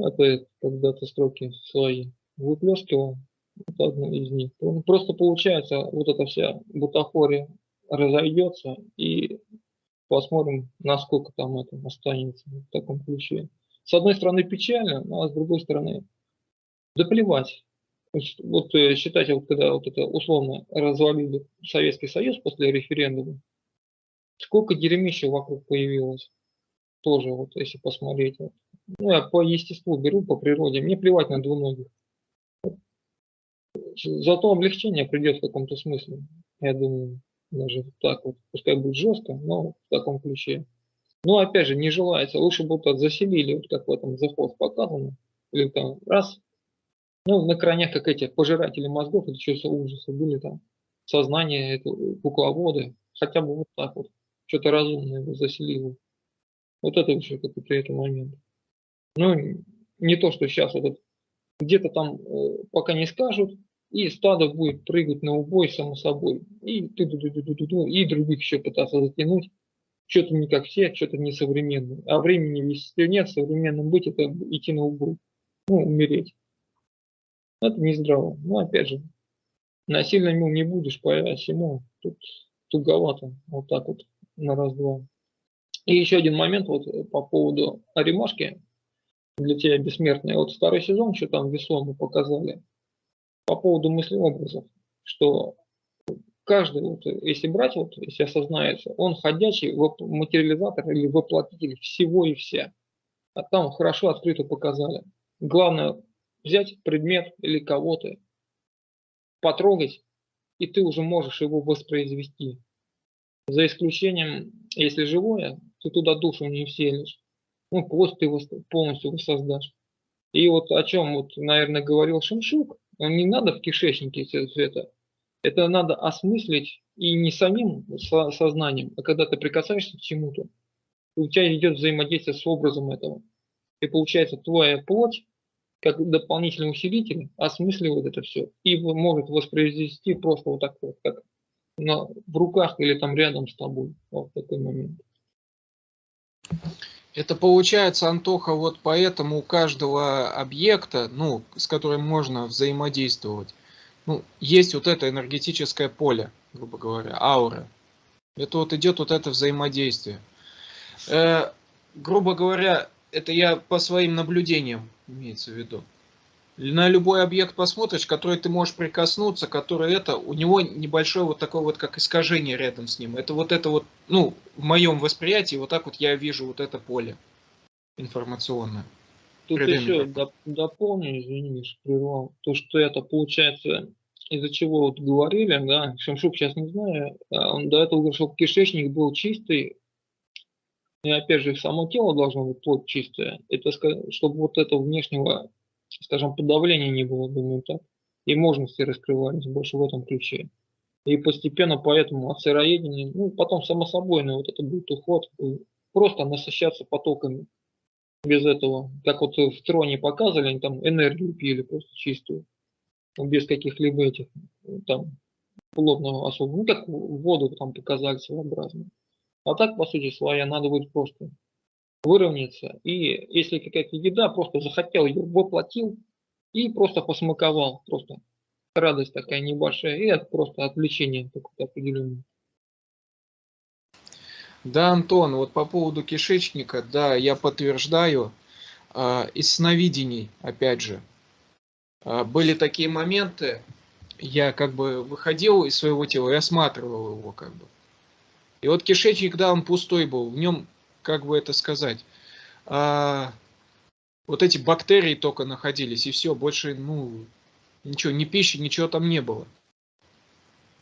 Это когда-то строки свои выплескивал, вот одну из них. Просто получается, вот эта вся бутафория разойдется, и посмотрим, насколько там это останется в таком ключе. С одной стороны печально, а с другой стороны да плевать. Вот э, считайте, вот когда вот это условно развалили Советский Союз после референдума, сколько дерьмища вокруг появилось. Тоже вот если посмотреть. Ну, я по естеству беру, по природе. Мне плевать на двуногих. Зато облегчение придет в каком-то смысле. Я думаю, даже так вот. Пускай будет жестко, но в таком ключе. Но опять же, не желается. Лучше вот заселили, вот как в этом заход показано. Или там раз ну, на крайнях, как эти пожиратели мозгов, это за ужасы были там. Сознание, это кукловоды. Хотя бы вот так вот. Что-то разумное заселило. Вот это еще какой-то это момент. Ну, не то, что сейчас вот где-то там э, пока не скажут, и стадо будет прыгать на убой само собой. И, ты, ты, ты, ты, ты, ты, и других еще пытаться затянуть. Что-то не как все, что-то не современное. А времени, если нет, современным быть, это идти на убой. Ну, умереть. Это не здраво. Но опять же, насильно ему не будешь, поэтому тут туговато. Вот так вот на раз-два. И еще один момент вот по поводу Аримашки для тебя бессмертная. Вот второй сезон, что там весомо показали, по поводу мыслеобразов, что каждый, вот, если брать, вот, если осознается, он ходячий материализатор или воплотитель всего и вся. А там хорошо открыто показали. Главное взять предмет или кого-то, потрогать, и ты уже можешь его воспроизвести. За исключением, если живое, ты туда душу не вселишь. Ну, плоть ты полностью воссоздашь. И вот о чем, вот, наверное, говорил Шимшук, не надо в кишечнике все это. Это надо осмыслить и не самим сознанием, а когда ты прикасаешься к чему-то, у тебя идет взаимодействие с образом этого. И получается, твоя плоть как дополнительный усилитель осмысливает это все и может воспроизвести просто вот так вот, как на, в руках или там рядом с тобой. Вот такой момент. Это получается, Антоха, вот поэтому у каждого объекта, ну, с которым можно взаимодействовать, ну, есть вот это энергетическое поле, грубо говоря, аура. Это вот идет вот это взаимодействие. Э, грубо говоря, это я по своим наблюдениям имеется в виду. На любой объект посмотришь, который ты можешь прикоснуться, который это, у него небольшое вот такое вот как искажение рядом с ним. Это вот это вот, ну, в моем восприятии, вот так вот я вижу вот это поле информационное. Тут еще доп, дополню, извини, что прервал. То, что это получается, из-за чего вот говорили, да, Шамшук сейчас не знаю, а он до этого говорил, что кишечник был чистый, и опять же, само тело должно быть плоть чистое. Это чтобы вот этого внешнего, скажем, подавления не было, думаю, так. И мощности раскрывались больше в этом ключе. И постепенно поэтому от сыроедения, ну, потом само собой, но вот это будет уход, просто насыщаться потоками. Без этого, как вот в троне показывали, они там энергию пили просто чистую, без каких-либо этих там плотного особого, ну, как воду там показали своеобразно. А так, по сути своя, надо будет просто выровняться. И если какая-то еда, просто захотел ее, воплотил и просто посмаковал. Просто радость такая небольшая. И это просто отвлечение какое-то определенное. Да, Антон, вот по поводу кишечника, да, я подтверждаю. Э, из сновидений, опять же, э, были такие моменты, я как бы выходил из своего тела и осматривал его как бы. И вот кишечник, да, он пустой был, в нем, как бы это сказать, а, вот эти бактерии только находились, и все, больше, ну, ничего, ни пищи, ничего там не было.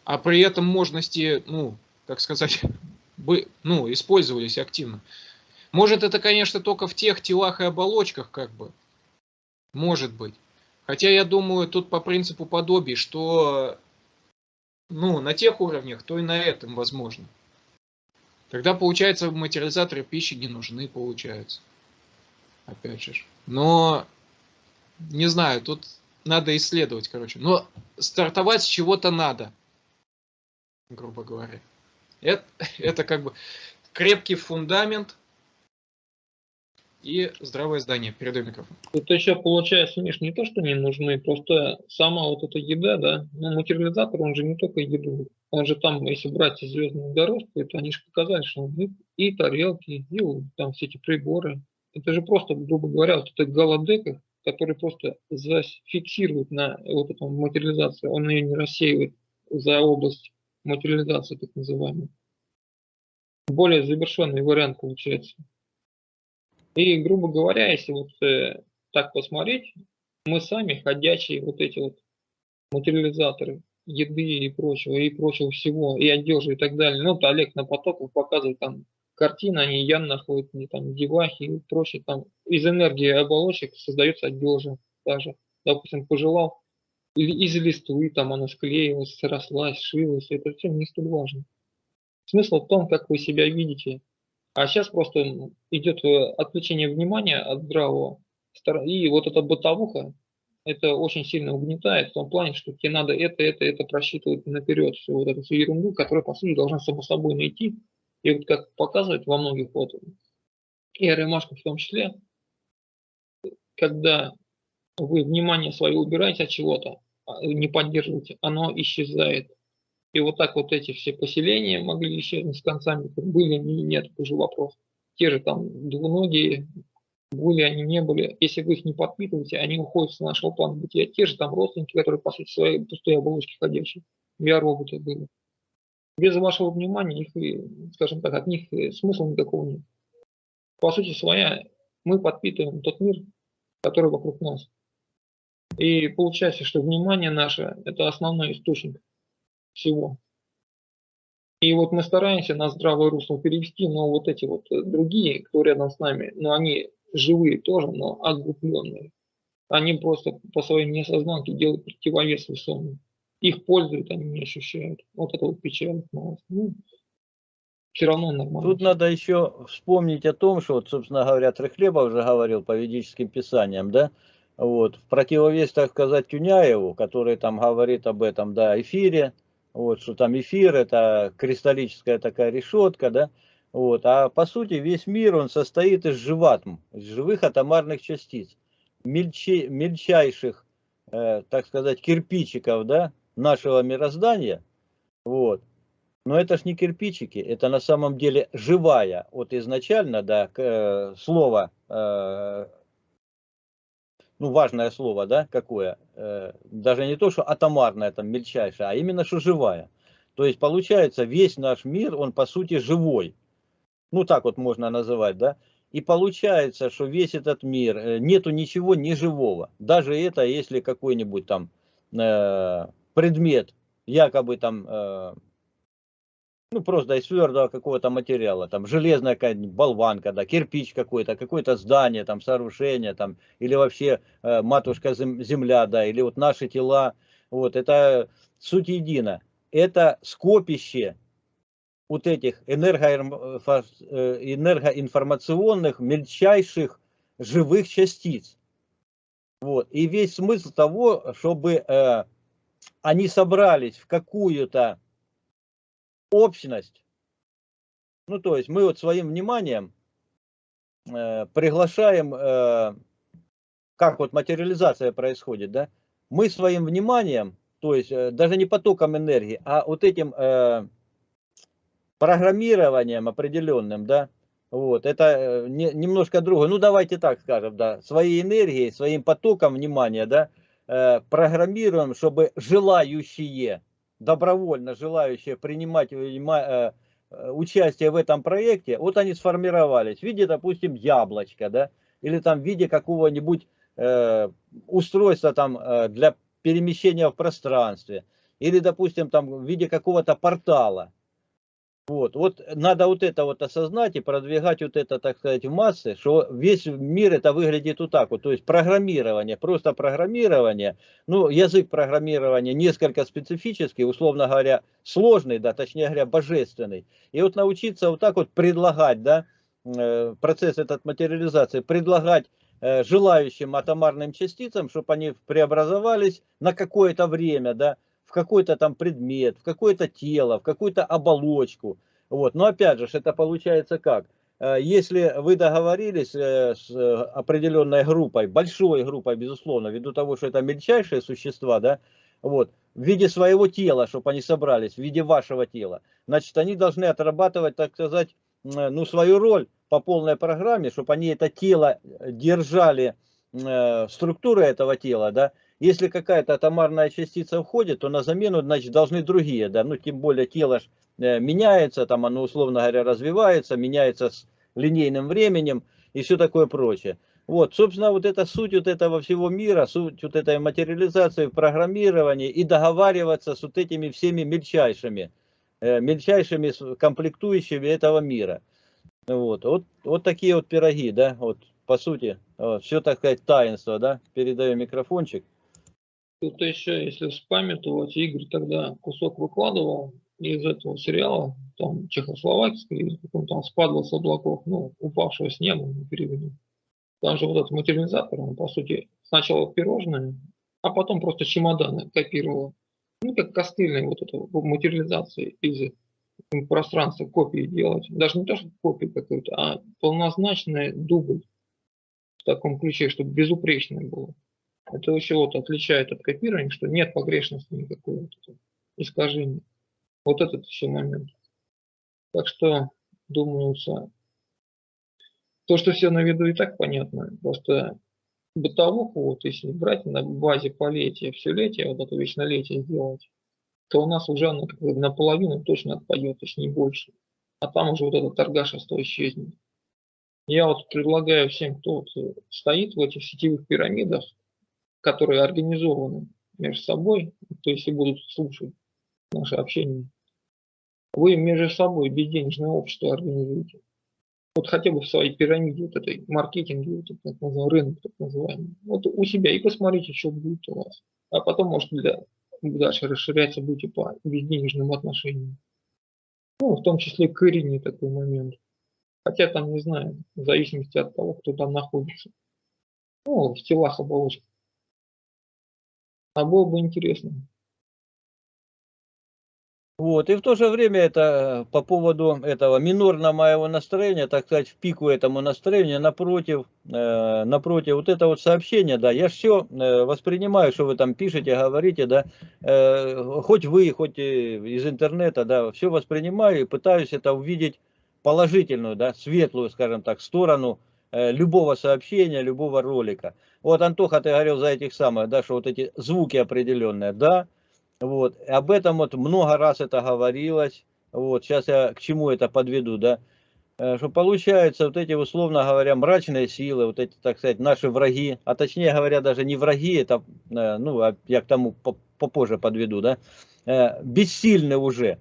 А при этом мощности, ну, так сказать, бы, ну, использовались активно. Может, это, конечно, только в тех телах и оболочках, как бы. Может быть. Хотя я думаю, тут по принципу подобий, что ну, на тех уровнях, то и на этом возможно. Тогда, получается, материализаторы пищи не нужны, получается. Опять же. Но, не знаю, тут надо исследовать, короче. Но стартовать с чего-то надо. грубо говоря. Это, это как бы крепкий фундамент и здравое здание. Передаю микрофон. Тут еще получается, Миш, не то, что не нужны, просто сама вот эта еда, да, ну, материализатор, он же не только еду, он же там, если брать звездную дорожку, то они же показали, что он и, тарелки, и там все эти приборы. Это же просто, грубо говоря, вот этот голодека, который просто зафиксирует на вот эту материализацию, он ее не рассеивает за область материализации, так называемой. Более завершенный вариант получается. И, грубо говоря, если вот э, так посмотреть, мы сами ходячие вот эти вот материализаторы еды и прочего, и прочего всего, и одежды и так далее. Ну, вот Олег на потоках показывает там картины, они Ян находят, не там девахи и прочее, там из энергии оболочек создается одежда даже. Допустим, пожелал из листвы, там она склеилась, срослась, шилась, это все не столь важно. Смысл в том, как вы себя видите а сейчас просто идет э, отвлечение внимания от здравого. И вот эта бытовуха, это очень сильно угнетает в том плане, что тебе надо это, это, это просчитывать наперед, всю вот эту всю ерунду, которая, по сути, должна само собой найти. И вот как показывает во многих вот, и ремашках в том числе, когда вы внимание свое убираете от чего-то, а, не поддерживаете, оно исчезает. И вот так вот эти все поселения могли исчезнуть с концами, были они нет, уже вопрос. Те же там двуногие, были они, не были, если вы их не подпитываете, они уходят с нашего плана бытия. Те же там родственники, которые, по сути, свои пустые оболочки ходящие, VR-роботы были. Без вашего внимания, их, скажем так, от них смысла никакого нет. По сути своя, мы подпитываем тот мир, который вокруг нас. И получается, что внимание наше – это основной источник всего. И вот мы стараемся на здравое русло перевести, но вот эти вот э, другие, кто рядом с нами, но они живые тоже, но огрупленные. Они просто по своей несознанке делают противовес весомый. Их пользуют, они не ощущают. Вот это вот печаль. Ну, все равно нормально. Тут надо еще вспомнить о том, что, вот, собственно говоря, Трехлеба уже говорил по ведическим писаниям, да, вот, в противовес, так сказать, Тюняеву, который там говорит об этом, да, эфире, вот, что там эфир это кристаллическая такая решетка, да, вот, а по сути весь мир он состоит из живатм, из живых атомарных частиц, мельче, мельчайших, э, так сказать, кирпичиков, да, нашего мироздания, вот, но это ж не кирпичики, это на самом деле живая, вот изначально, да, э, слово э, ну, важное слово, да, какое, э, даже не то, что атомарное, там, мельчайшее, а именно, что живая. То есть, получается, весь наш мир, он, по сути, живой. Ну, так вот можно называть, да. И получается, что весь этот мир, э, нету ничего неживого. Даже это, если какой-нибудь там э, предмет, якобы там э, ну, просто из твердого какого-то материала, там, железная какая-нибудь болванка, да, кирпич какой-то, какое-то здание, там, сооружение, там, или вообще э, матушка земля, да, или вот наши тела, вот, это суть едина. Это скопище вот этих э, энергоинформационных мельчайших живых частиц. Вот. И весь смысл того, чтобы э, они собрались в какую-то общность. Ну, то есть мы вот своим вниманием э, приглашаем, э, как вот материализация происходит, да, мы своим вниманием, то есть э, даже не потоком энергии, а вот этим э, программированием определенным, да, вот, это э, не, немножко другое. Ну, давайте так скажем, да, своей энергией, своим потоком внимания, да, э, программируем, чтобы желающие добровольно желающие принимать э, э, участие в этом проекте, вот они сформировались в виде, допустим, яблочка, да, или там в виде какого-нибудь э, устройства там для перемещения в пространстве, или, допустим, там в виде какого-то портала. Вот, вот надо вот это вот осознать и продвигать вот это, так сказать, в массы, что весь мир это выглядит вот так вот, то есть программирование, просто программирование, ну, язык программирования несколько специфический, условно говоря, сложный, да, точнее говоря, божественный. И вот научиться вот так вот предлагать, да, э, процесс этот материализации, предлагать э, желающим атомарным частицам, чтобы они преобразовались на какое-то время, да, в какой-то там предмет, в какое-то тело, в какую-то оболочку. Вот. Но опять же, это получается как? Э, если вы договорились э, с определенной группой, большой группой, безусловно, ввиду того, что это мельчайшие существа, да, вот, в виде своего тела, чтобы они собрались, в виде вашего тела, значит, они должны отрабатывать, так сказать, ну, свою роль по полной программе, чтобы они это тело держали, э, структуры этого тела, да, если какая-то атомарная частица входит, то на замену, значит, должны другие, да, ну, тем более тело э, меняется, там оно, условно говоря, развивается, меняется с линейным временем и все такое прочее. Вот, собственно, вот это суть вот этого всего мира, суть вот этой материализации в программировании и договариваться с вот этими всеми мельчайшими, э, мельчайшими комплектующими этого мира. Вот, вот, вот такие вот пироги, да, вот, по сути, вот, все, так сказать, таинство, да, передаю микрофончик. Тут еще, если вспамятовать, Игорь тогда кусок выкладывал из этого сериала, там, чехословакский, каком там спадал с облаков, ну, упавшего с неба, мы перевели. Там же вот этот материализатор, он, по сути, сначала пирожное, а потом просто чемоданы копировал. Ну, как костыльная вот эта материализация из пространства копии делать. Даже не то, что копию какую-то, а полнозначный дубль в таком ключе, чтобы безупречное было. Это еще вот отличает от копирования, что нет погрешности никакой, вот искажения. Вот этот еще момент. Так что, думается, то, что все на виду и так понятно, просто бытовуху, вот если брать на базе полетия, все летие, вот это вечнолетие сделать, то у нас уже она как бы наполовину точно отпадет, не больше. А там уже вот этот торгашество исчезнет. Я вот предлагаю всем, кто вот стоит в этих сетевых пирамидах, которые организованы между собой, то есть и будут слушать наше общение, вы между собой безденежное общество организуете. Вот хотя бы в своей пирамиде, вот этой маркетинге, вот этот, так называемый, рынок так называемый. Вот у себя и посмотрите, что будет у вас. А потом, может, для, дальше расширяться будете по безденежным отношениям. Ну, в том числе к Ирине такой момент. Хотя там, не знаю, в зависимости от того, кто там находится. Ну, в телах оболочек. А было бы интересно. Вот, и в то же время это по поводу этого минорного моего настроения, так сказать, в пику этому настроению, напротив, э, напротив вот это вот сообщение, да, я все э, воспринимаю, что вы там пишете, говорите, да, э, хоть вы, хоть из интернета, да, все воспринимаю и пытаюсь это увидеть положительную, да, светлую, скажем так, сторону э, любого сообщения, любого ролика. Вот, Антоха, ты говорил за этих самых, да, что вот эти звуки определенные, да, вот, об этом вот много раз это говорилось, вот, сейчас я к чему это подведу, да, э, что получается вот эти, условно говоря, мрачные силы, вот эти, так сказать, наши враги, а точнее говоря, даже не враги, это, э, ну, а я к тому попозже подведу, да, э, бессильны уже.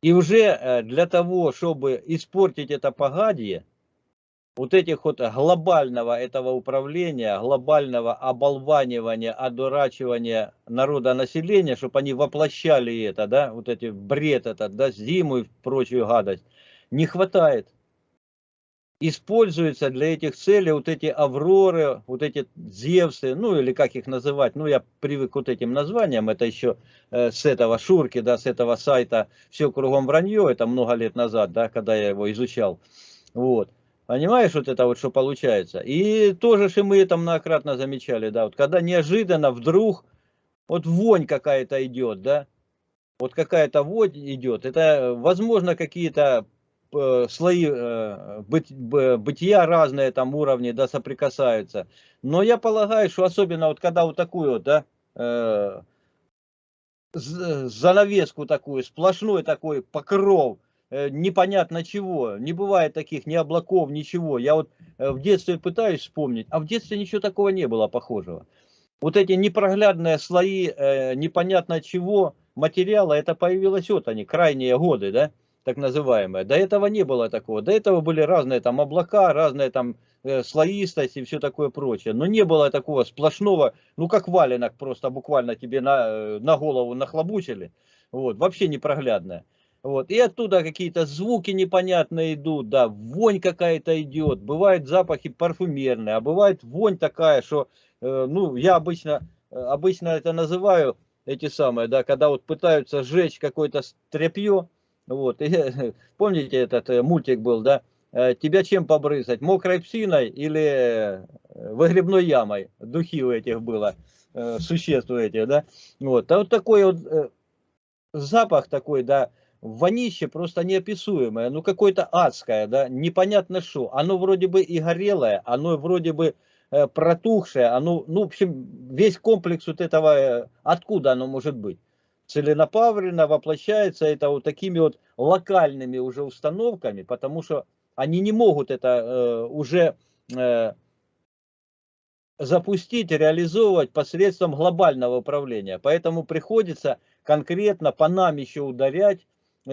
И уже для того, чтобы испортить это погадье, вот этих вот глобального этого управления, глобального оболванивания, одурачивания народа населения, чтобы они воплощали это, да, вот эти бред этот, да, зиму и прочую гадость, не хватает. Используются для этих целей вот эти авроры, вот эти зевсы, ну или как их называть, ну я привык к вот этим названиям, это еще э, с этого шурки, да, с этого сайта «Все кругом вранье», это много лет назад, да, когда я его изучал, вот. Понимаешь, вот это вот что получается. И тоже же мы там многократно замечали, да, вот когда неожиданно вдруг вот вонь какая-то идет, да, вот какая-то вонь идет, это возможно какие-то э, слои э, быть, бытия разные там уровни, да, соприкасаются. Но я полагаю, что особенно вот когда вот такую да, э, занавеску такую, сплошной такой покров, непонятно чего. Не бывает таких ни облаков, ничего. Я вот э, в детстве пытаюсь вспомнить, а в детстве ничего такого не было похожего. Вот эти непроглядные слои э, непонятно чего материала, это появилось вот они, крайние годы, да, так называемые. До этого не было такого. До этого были разные там облака, разные там э, слоистость и все такое прочее. Но не было такого сплошного, ну как валенок просто буквально тебе на, э, на голову нахлобучили. Вот, вообще непроглядное. Вот. И оттуда какие-то звуки непонятные идут, да, вонь какая-то идет. Бывают запахи парфюмерные, а бывает вонь такая, что, э, ну, я обычно, э, обычно это называю эти самые, да, когда вот пытаются сжечь какое-то тряпье, вот, и, помните этот э, мультик был, да, э, тебя чем побрызгать, мокрой псиной или выгребной ямой, духи у этих было, существ у этих, да, вот, а вот такой вот запах такой, да, вонище просто неописуемое, ну какое-то адское, да, непонятно что, оно вроде бы и горелое, оно вроде бы э, протухшее, оно, ну в общем, весь комплекс вот этого, э, откуда оно может быть? Целенаправленно воплощается это вот такими вот локальными уже установками, потому что они не могут это э, уже э, запустить, реализовывать посредством глобального управления. Поэтому приходится конкретно по нам еще ударять,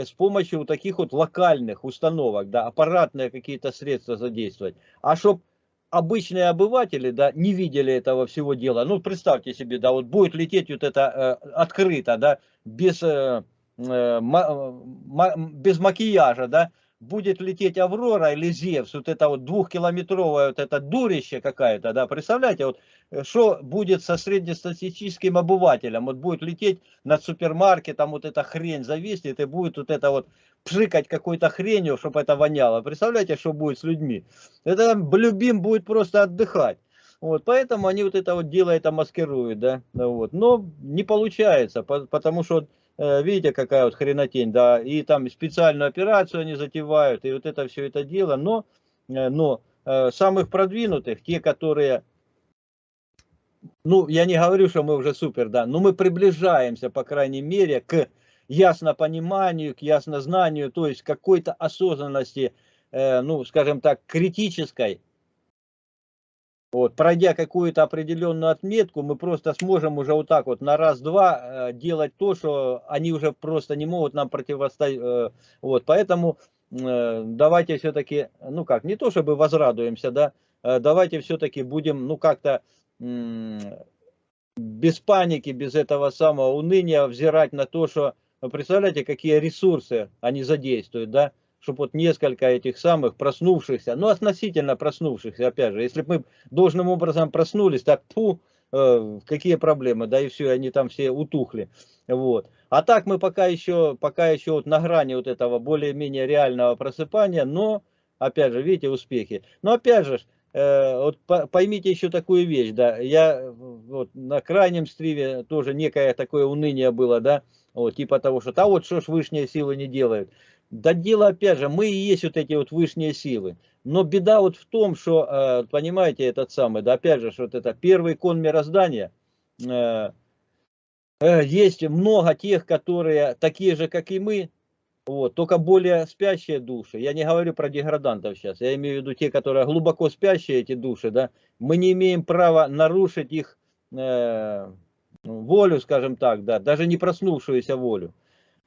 с помощью вот таких вот локальных установок, да, аппаратные какие-то средства задействовать. А чтоб обычные обыватели, да, не видели этого всего дела, ну, представьте себе, да, вот будет лететь вот это э, открыто, да, без, э, э, ма, ма, без макияжа, да, будет лететь Аврора или Зевс, вот это вот двухкилометровое вот это дурище какая-то, да, представляете, вот э, что будет со среднестатистическим обывателем, вот будет лететь над супермаркетом, вот эта хрень зависнет и будет вот это вот пшикать какой-то хренью, чтобы это воняло, представляете, что будет с людьми, это любим будет просто отдыхать. Вот, поэтому они вот это вот дело это маскируют, да, вот, но не получается, потому что видите, какая вот хренотень, да, и там специальную операцию они затевают, и вот это все это дело, но, э, но э, самых продвинутых, те, которые, ну, я не говорю, что мы уже супер, да, но мы приближаемся, по крайней мере, к яснопониманию, к яснознанию, то есть какой-то осознанности, ну, скажем так, критической, вот, пройдя какую-то определенную отметку, мы просто сможем уже вот так вот на раз-два э, делать то, что они уже просто не могут нам противостоять. Э, вот, поэтому э, давайте все-таки, ну как, не то чтобы возрадуемся, да, давайте все-таки будем, ну как-то без паники, без этого самого уныния взирать на то, что, представляете, какие ресурсы они задействуют, да, чтобы вот несколько этих самых проснувшихся, ну относительно проснувшихся, опять же, если бы мы должным образом проснулись, так фу, э, какие проблемы, да и все, они там все утухли, вот. А так мы пока еще, пока еще вот на грани вот этого более-менее реального просыпания, но, опять же, видите, успехи. Но опять же, э, вот поймите еще такую вещь, да, я вот на крайнем стриме тоже некое такое уныние было, да, вот, типа того, что, а вот что ж высшие силы не делают. Да дело опять же, мы и есть вот эти вот высшие силы. Но беда вот в том, что, э, понимаете, этот самый, да опять же, что вот это первый кон мироздания, э, э, есть много тех, которые такие же, как и мы, вот, только более спящие души. Я не говорю про деградантов сейчас, я имею в виду те, которые глубоко спящие, эти души, да. Мы не имеем права нарушить их э, волю, скажем так, да, даже не проснувшуюся волю.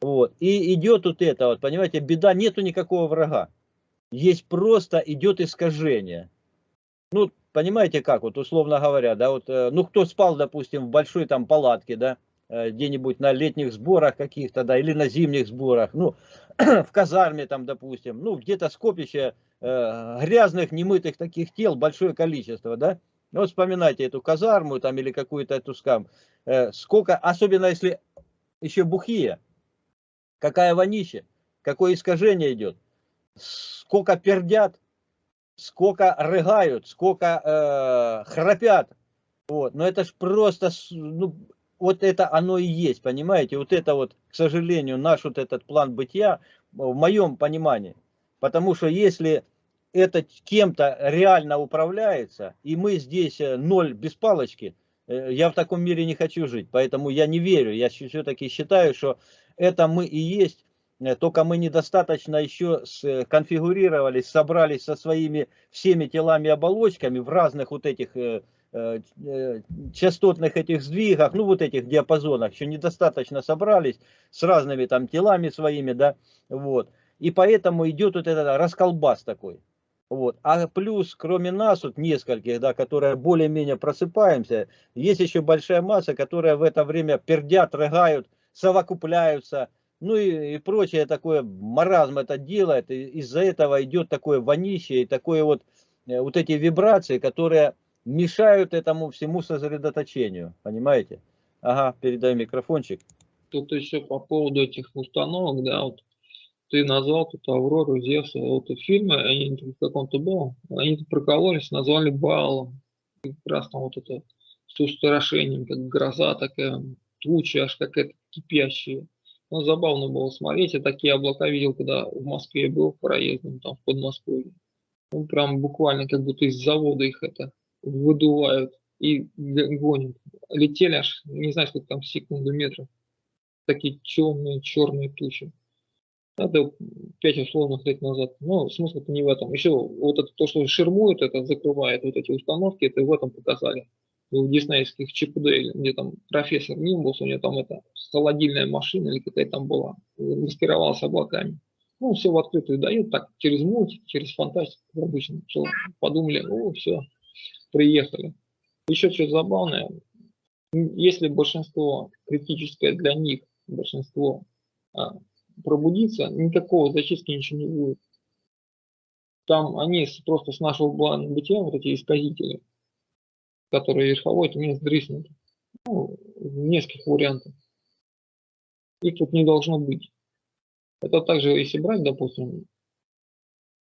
Вот. И идет вот это, вот, понимаете, беда, нету никакого врага. Есть просто идет искажение. Ну, понимаете как, вот условно говоря, да, вот, э, ну, кто спал, допустим, в большой там палатке, да, э, где-нибудь на летних сборах каких-то, да, или на зимних сборах, ну, в казарме там, допустим, ну, где-то скопище э, грязных, немытых таких тел, большое количество, да, ну, вот вспоминайте эту казарму там или какую-то эту скам, э, сколько, особенно если еще бухие, какая вонища, какое искажение идет, сколько пердят, сколько рыгают, сколько э, храпят. Вот. Но это ж просто, ну, вот это оно и есть, понимаете? Вот это вот, к сожалению, наш вот этот план бытия, в моем понимании. Потому что если это кем-то реально управляется, и мы здесь э, ноль без палочки, э, я в таком мире не хочу жить. Поэтому я не верю. Я все-таки считаю, что это мы и есть, э, только мы недостаточно еще конфигурировались, собрались со своими всеми телами оболочками в разных вот этих э, э, частотных этих сдвигах, ну вот этих диапазонах, еще недостаточно собрались с разными там телами своими, да, вот. И поэтому идет вот этот расколбас такой. Вот. А плюс, кроме нас, вот нескольких, да, которые более-менее просыпаемся, есть еще большая масса, которая в это время пердят, рыгают, совокупляются, ну и, и прочее такое, маразм это делает, из-за этого идет такое вонище и такое вот, э, вот эти вибрации, которые мешают этому всему сосредоточению, понимаете? Ага, передай микрофончик. Тут еще по поводу этих установок, да, вот ты назвал тут Аврору, Зевса, вот фильмы, они в каком-то было, они прокололись, назвали Балом. И как раз там вот это с устрашением, как гроза такая, туча аж какая-то кипящая. Ну, забавно было смотреть. Я такие облака видел, когда в Москве был проездом, там в Подмосковье. Ну, прям буквально как будто из завода их это выдувают и гонят. Летели аж, не знаю, сколько там секунду метров. Такие темные, черные тучи. Это пять условных лет назад. Но смысл-то не в этом. Еще вот это то, что ширмует, это закрывает вот эти установки, это в этом показали в диснеевских ЧПД, где там профессор Нимбус, у него там это холодильная машина или какая там была, маскировалась облаками. Ну, все в открытую дают, так, через мультик, через фантастику, обычно. Все, подумали, о, все, приехали. Еще что забавное, если большинство критическое для них, большинство а, пробудится, никакого зачистки ничего не будет. Там они просто с нашего плана бытия, вот эти исказители, которые верховой, это мест дриснут. Ну, в нескольких вариантах. Их тут не должно быть. Это также, если брать, допустим,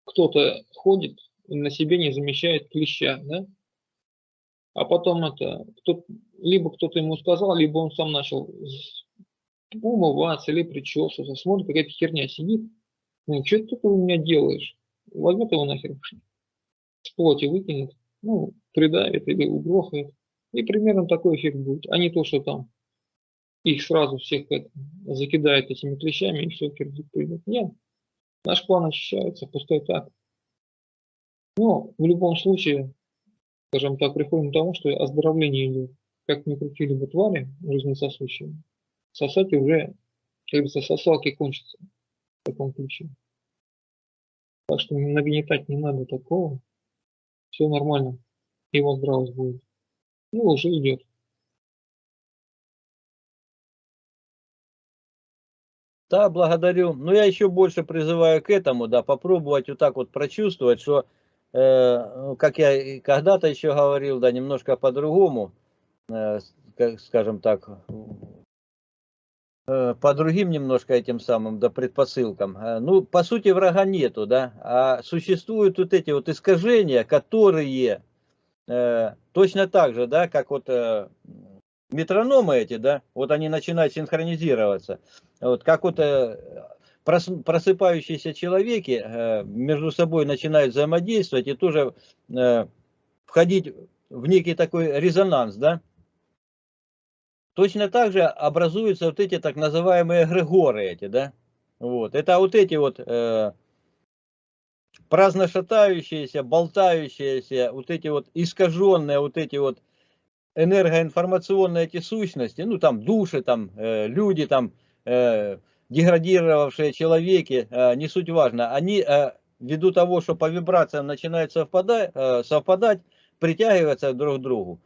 кто-то ходит и на себе не замещает клеща, да? А потом это, кто, либо кто-то ему сказал, либо он сам начал умываться или причесываться, смотрит, какая-то херня сидит. Ну, что ты у меня делаешь? Возьмет его нахер, с плоти выкинет ну, придавит или угрохает. И примерно такой эффект будет. А не то, что там их сразу всех это, закидают этими клещами и все кирдик придет. Нет. Наш план очищается, пустой так. Но в любом случае, скажем так, приходим к тому, что оздоровление идет. Как ни крутили бы твари жизнесосущие, сосать уже, как говорится, сосалки кончатся в таком ключе. Так что нагнетать не надо такого все нормально, его здравость будет. Ну, уже идет. Да, благодарю. Но я еще больше призываю к этому, да, попробовать вот так вот прочувствовать, что, э, как я когда-то еще говорил, да, немножко по-другому, э, скажем так, по другим немножко этим самым, да, предпосылкам. Э, ну, по сути, врага нету, да, а существуют вот эти вот искажения, которые э, точно так же, да, как вот э, метрономы эти, да, вот они начинают синхронизироваться, вот как вот э, просыпающиеся человеки э, между собой начинают взаимодействовать и тоже э, входить в некий такой резонанс, да, Точно так же образуются вот эти так называемые эгрегоры эти, да? Вот. Это вот эти вот э, праздно шатающиеся, болтающиеся, вот эти вот искаженные, вот эти вот энергоинформационные эти сущности, ну там души, там э, люди, там э, деградировавшие человеки, э, не суть важно, они э, ввиду того, что по вибрациям начинают совпадать, э, совпадать, притягиваются друг к другу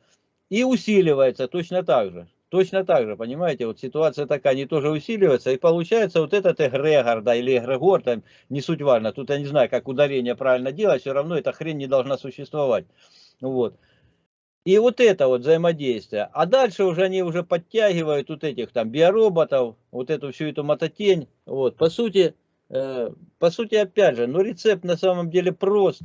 и усиливается точно так же. Точно так же, понимаете, вот ситуация такая, они тоже усиливаются, и получается вот этот эгрегор, да, или эгрегор, там, не суть важно, тут я не знаю, как ударение правильно делать, все равно эта хрень не должна существовать, вот. И вот это вот взаимодействие. А дальше уже они уже подтягивают вот этих там биороботов, вот эту всю эту мототень, вот, по сути, э, по сути, опять же, ну рецепт на самом деле прост,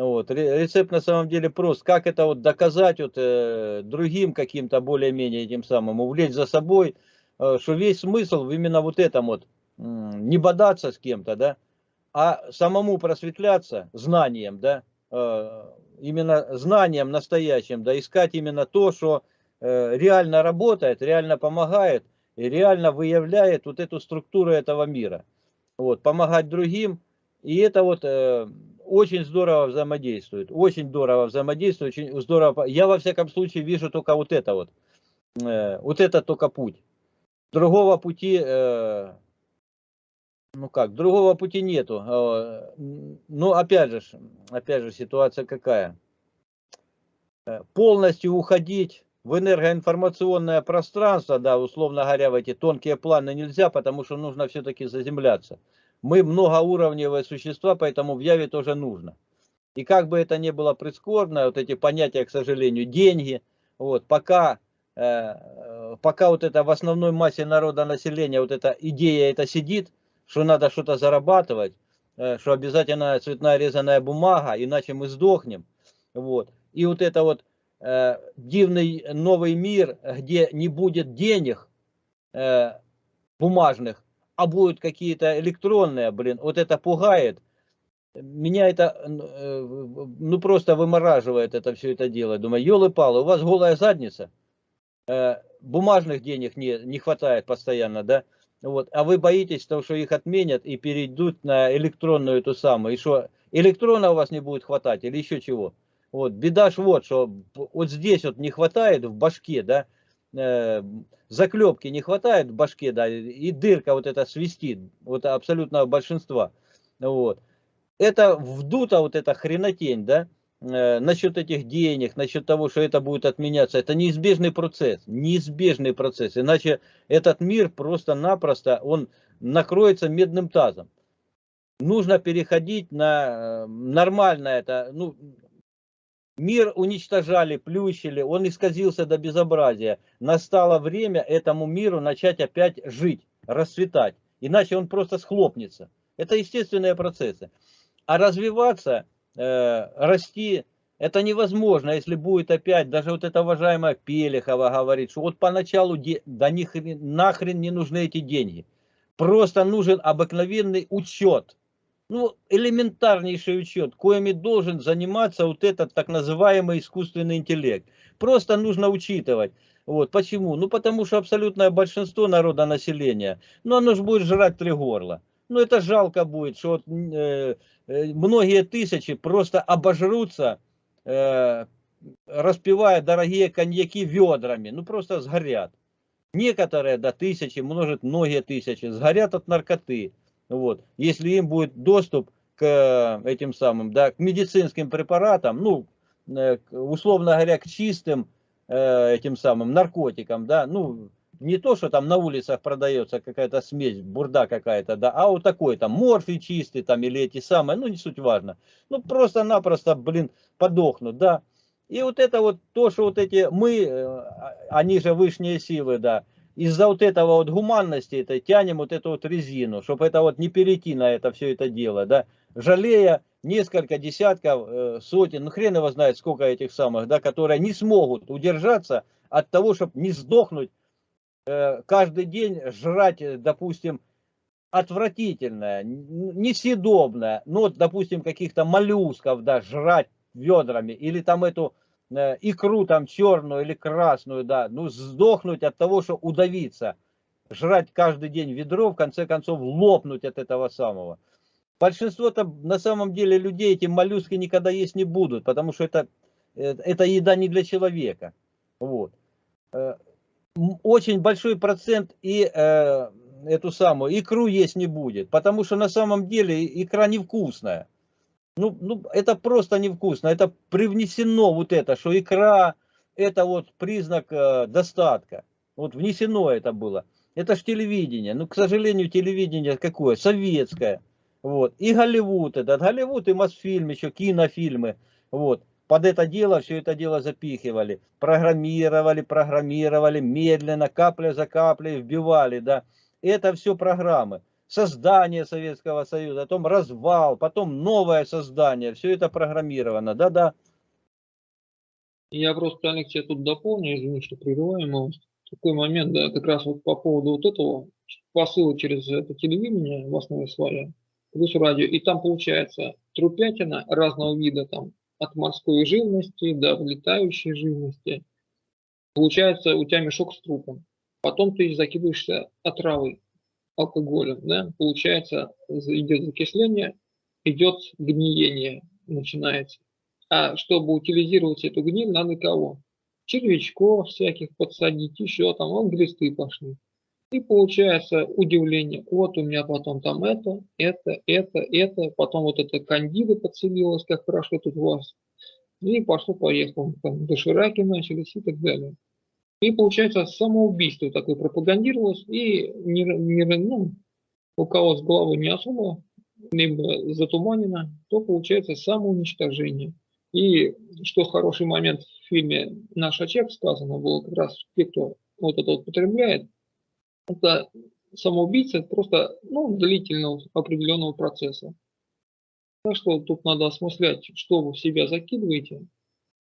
вот. Рецепт на самом деле прост. Как это вот доказать вот, э, другим каким-то более-менее этим самым, увлечь за собой, э, что весь смысл именно вот этом вот, э, не бодаться с кем-то, да, а самому просветляться знанием, да, э, именно знанием настоящим, да, искать именно то, что э, реально работает, реально помогает и реально выявляет вот эту структуру этого мира. Вот, помогать другим, и это вот... Э, очень здорово взаимодействует, очень здорово взаимодействует, очень здорово. Я во всяком случае вижу только вот это вот, э, вот это только путь. Другого пути, э, ну как, другого пути нету. Э, ну опять же, опять же ситуация какая? Э, полностью уходить в энергоинформационное пространство, да, условно говоря, в эти тонкие планы нельзя, потому что нужно все-таки заземляться. Мы многоуровневые существа, поэтому в Яве тоже нужно. И как бы это ни было прискорбно, вот эти понятия, к сожалению, деньги, вот, пока э, э, пока вот это в основной массе народа населения, вот эта идея это сидит, что надо что-то зарабатывать, э, что обязательно цветная резаная бумага, иначе мы сдохнем. Вот. И вот это вот э, дивный новый мир, где не будет денег э, бумажных, а будут какие-то электронные, блин, вот это пугает. Меня это, э, ну просто вымораживает это все это дело. Думаю, елы-палы, у вас голая задница, э, бумажных денег не, не хватает постоянно, да? Вот. А вы боитесь того, что их отменят и перейдут на электронную эту самую. И что, электрона у вас не будет хватать или еще чего. Вот. Беда ж вот, что вот здесь вот не хватает в башке, да, э, заклепки не хватает в башке, да, и дырка вот эта свистит, вот абсолютно большинства. Вот. Это вдута вот эта хренотень, да, э, насчет этих денег, насчет того, что это будет отменяться, это неизбежный процесс, неизбежный процесс, иначе этот мир просто-напросто, он накроется медным тазом. Нужно переходить на э, нормальное это, ну, мир уничтожали, плющили, он исказился до безобразия. Настало время этому миру начать опять жить, расцветать, иначе он просто схлопнется. Это естественные процессы. А развиваться Э, расти, это невозможно, если будет опять, даже вот эта уважаемая Пелехова говорит, что вот поначалу до них нахрен не нужны эти деньги. Просто нужен обыкновенный учет. Ну, элементарнейший учет, коими должен заниматься вот этот так называемый искусственный интеллект. Просто нужно учитывать. Вот, почему? Ну, потому что абсолютное большинство народа населения, ну, оно же будет жрать три горла. Ну, это жалко будет, что вот, э, Э, многие тысячи просто обожрутся, э, распивая дорогие коньяки ведрами, ну просто сгорят. Некоторые до тысячи, может многие тысячи, сгорят от наркоты. Вот. Если им будет доступ к этим самым, да, к медицинским препаратам, ну, э, условно говоря, к чистым этим самым наркотикам, да, ну, не то, что там на улицах продается какая-то смесь, бурда какая-то, да, а вот такой там морфий чистый там или эти самые, ну не суть важно. Ну просто-напросто, блин, подохнут, да. И вот это вот то, что вот эти мы, э, а, они же высшие силы, да, из-за вот этого вот гуманности это тянем вот эту вот резину, чтобы это вот не перейти на это все это дело, да, жалея несколько десятков, э, сотен, ну хрен его знает сколько этих самых, да, которые не смогут удержаться от того, чтобы не сдохнуть Э, каждый день жрать, э, допустим, отвратительное, несъедобное, ну, вот, допустим, каких-то моллюсков, да, жрать ведрами, или там эту икру там черную или красную, да, ну, сдохнуть от того, что удавиться, жрать каждый день ведро, в конце концов, лопнуть от этого самого. Большинство-то на самом деле людей эти моллюски никогда есть не будут, потому что это, э, это еда не для человека. Вот очень большой процент и э, эту самую икру есть не будет, потому что на самом деле икра невкусная. Ну, ну, это просто невкусно, это привнесено вот это, что икра это вот признак э, достатка. Вот внесено это было. Это ж телевидение. Ну, к сожалению, телевидение какое? Советское. Вот. И Голливуд этот. Голливуд и Мосфильм, еще кинофильмы. Вот под это дело, все это дело запихивали, программировали, программировали, медленно, капля за каплей вбивали, да. Это все программы. Создание Советского Союза, потом развал, потом новое создание, все это программировано, да-да. Я просто, Алекс, тут дополню, извини, что прерываем вас. Такой момент, да, как раз вот по поводу вот этого посыла через это телевидение в основе своей, плюс радио, и там получается трупятина разного вида, там от морской живности до летающей живности. Получается у тебя мешок с трупом. Потом ты закидываешься отравой, алкоголем. Да? Получается идет закисление, идет гниение, начинается. А чтобы утилизировать эту гниль, надо кого? Червячков всяких подсадить, еще там, вон глисты пошли. И получается удивление, вот у меня потом там это, это, это, это, потом вот это кандида подселилась, как хорошо тут у вас. И пошло-поехало, там дошираки начались и так далее. И получается самоубийство такое пропагандировалось, и не, не, ну, у кого с головой не особо, либо затуманено, то получается самоуничтожение. И что хороший момент в фильме «Наш очаг» сказано было как раз те, кто вот это вот потребляет, это самоубийца просто ну, длительного определенного процесса. Так что тут надо осмыслять, что вы в себя закидываете,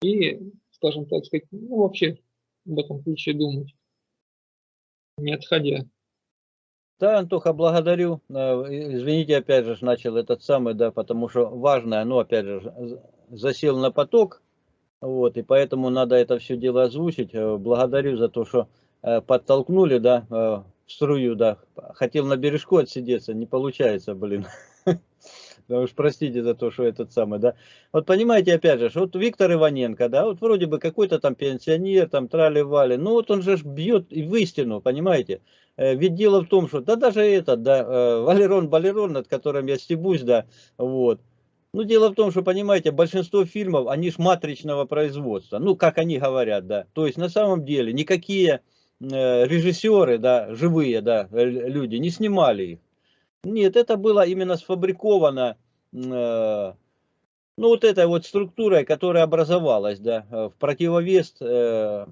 и, скажем так сказать, ну, вообще в этом ключе думать, не отходя. Да, Антоха, благодарю. Э, извините, опять же, начал этот самый, да, потому что важное, ну, опять же, засел на поток, вот, и поэтому надо это все дело озвучить. Э, благодарю за то, что э, подтолкнули, да, в струю, да. Хотел на бережку отсидеться, не получается, блин. Да уж простите за то, что этот самый, да. Вот понимаете, опять же, вот Виктор Иваненко, да, вот вроде бы какой-то там пенсионер, там трали-вали, ну вот он же бьет и в истину, понимаете. Э, ведь дело в том, что, да даже этот, да, э, Валерон Балерон, над которым я стебусь, да, вот. Ну, дело в том, что, понимаете, большинство фильмов, они ж матричного производства, ну, как они говорят, да. То есть, на самом деле, никакие э, режиссеры, да, живые, да, люди не снимали их. Нет, это было именно сфабриковано, э, ну, вот этой вот структурой, которая образовалась, да, э, в противовес э,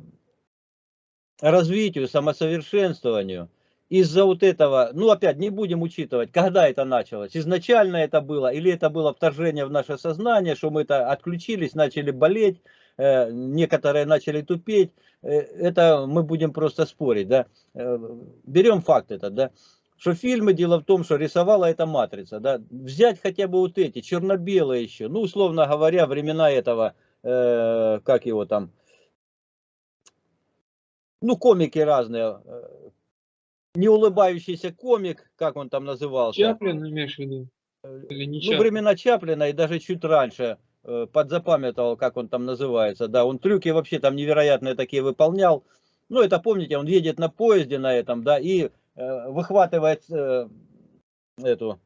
развитию, самосовершенствованию. Из-за вот этого, ну, опять, не будем учитывать, когда это началось. Изначально это было, или это было вторжение в наше сознание, что мы это отключились, начали болеть, некоторые начали тупеть. Это мы будем просто спорить, да. Берем факт этот, да что фильмы, дело в том, что рисовала эта матрица, да, взять хотя бы вот эти, черно-белые еще, ну, условно говоря, времена этого, э, как его там, ну, комики разные, э, не улыбающийся комик, как он там назывался. Чаплин, имеешь в виду? Э, Или не ну, времена Чаплина и даже чуть раньше, э, подзапамятовал, как он там называется, да, он трюки вообще там невероятные такие выполнял, ну, это помните, он едет на поезде на этом, да, и выхватывает э, эту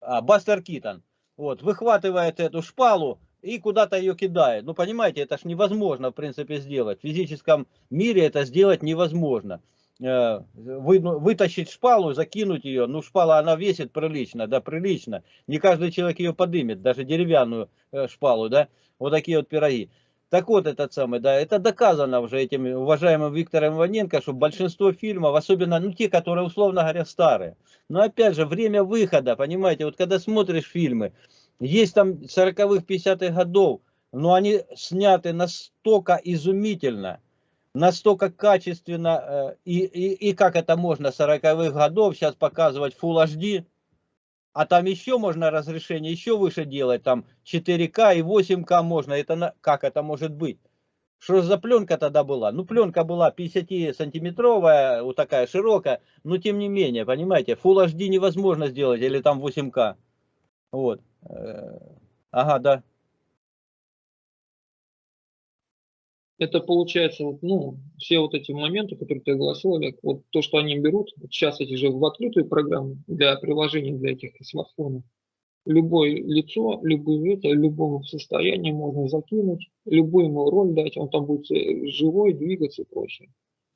а, Бастер Китон, вот, выхватывает эту шпалу и куда-то ее кидает. Ну, понимаете, это ж невозможно, в принципе, сделать. В физическом мире это сделать невозможно. Э, вы, ну, вытащить шпалу, закинуть ее, ну, шпала, она весит прилично, да, прилично. Не каждый человек ее подымет, даже деревянную шпалу, да. Вот такие вот пироги. Так вот, этот самый, да, это доказано уже этим уважаемым Виктором Иваненко, что большинство фильмов, особенно, ну, те, которые, условно говоря, старые. Но, опять же, время выхода, понимаете, вот когда смотришь фильмы, есть там 40-х, 50-х годов, но они сняты настолько изумительно, настолько качественно, э, и, и, и как это можно 40-х годов сейчас показывать Full HD, а там еще можно разрешение еще выше делать, там 4К и 8К можно, это на, как это может быть? Что за пленка тогда была? Ну, пленка была 50-сантиметровая, вот такая широкая, но тем не менее, понимаете, Full HD невозможно сделать, или там 8К. Вот. Э, ага, да. Это получается, ну, все вот эти моменты, которые ты огласил, Олег, вот то, что они берут, вот сейчас эти же в открытую программу для приложений для этих смартфонов, любое лицо, любое это, любому состоянии можно закинуть, любую ему роль дать, он там будет э, живой, двигаться и прочее.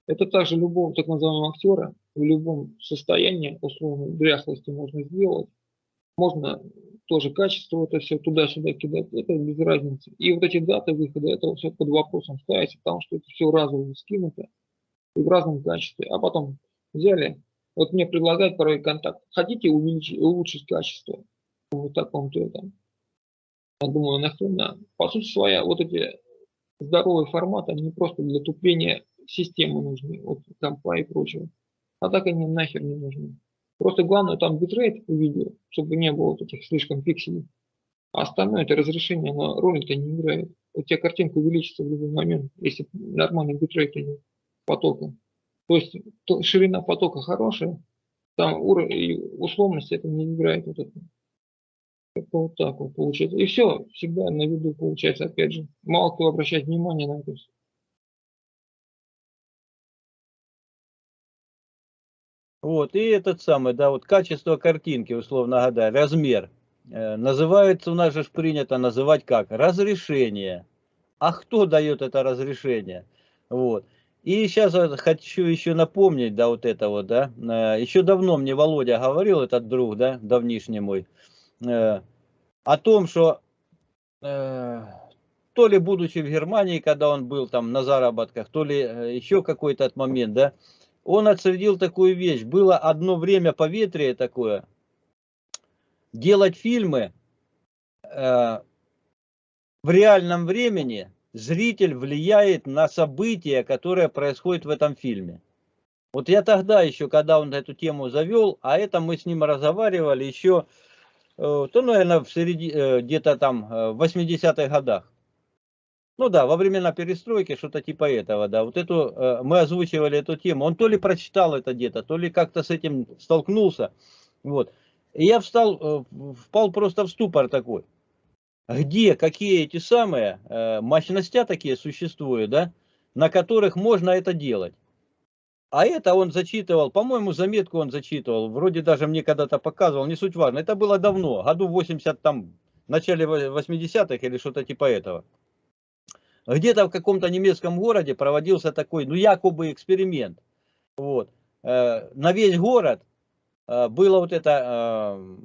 Это также любого так называемого актера в любом состоянии, условно, дряхлости можно сделать. Можно тоже качество это все туда-сюда кидать, это без разницы. И вот эти даты выхода, это все под вопросом ставится, потому что это все разово скинуто и в разном качестве. А потом взяли, вот мне предлагают порой контакт, хотите увеличить, улучшить качество вот таком-то этом. Я думаю, нахрена. По сути своя, вот эти здоровые форматы, они просто для тупления системы нужны, вот компа и прочего. А так они нахер не нужны. Просто главное там битрейт у видео, чтобы не было вот этих слишком пикселей. А остальное это разрешение, оно роль-то не играет. У тебя картинка увеличится в любой момент, если нормальный битрейт потока. То есть то, ширина потока хорошая, там уровень, условность это не играет вот это. Это вот так вот получается. И все, всегда на виду получается, опять же. Мало кто обращает внимание на это все. Вот, и этот самый, да, вот качество картинки, условно говоря, размер. Э, называется, у нас же принято называть как? Разрешение. А кто дает это разрешение? Вот. И сейчас хочу еще напомнить, да, вот это вот, да, э, еще давно мне Володя говорил, этот друг, да, давнишний мой, э, о том, что то ли будучи в Германии, когда он был там на заработках, то ли еще какой-то момент, да, он отследил такую вещь. Было одно время поветрие такое, делать фильмы э, в реальном времени, зритель влияет на события, которые происходят в этом фильме. Вот я тогда еще, когда он эту тему завел, а это мы с ним разговаривали еще, э, то, наверное, э, где-то там э, в 80-х годах. Ну да, во времена перестройки, что-то типа этого, да. Вот эту, мы озвучивали эту тему. Он то ли прочитал это где-то, то ли как-то с этим столкнулся. Вот. И я встал, впал просто в ступор такой. Где, какие эти самые мощности такие существуют, да, на которых можно это делать. А это он зачитывал, по-моему, заметку он зачитывал, вроде даже мне когда-то показывал, не суть важно. Это было давно, году 80, там, в начале 80-х или что-то типа этого. Где-то в каком-то немецком городе проводился такой, ну, якобы эксперимент. Вот. Э, на весь город э, было вот это, э,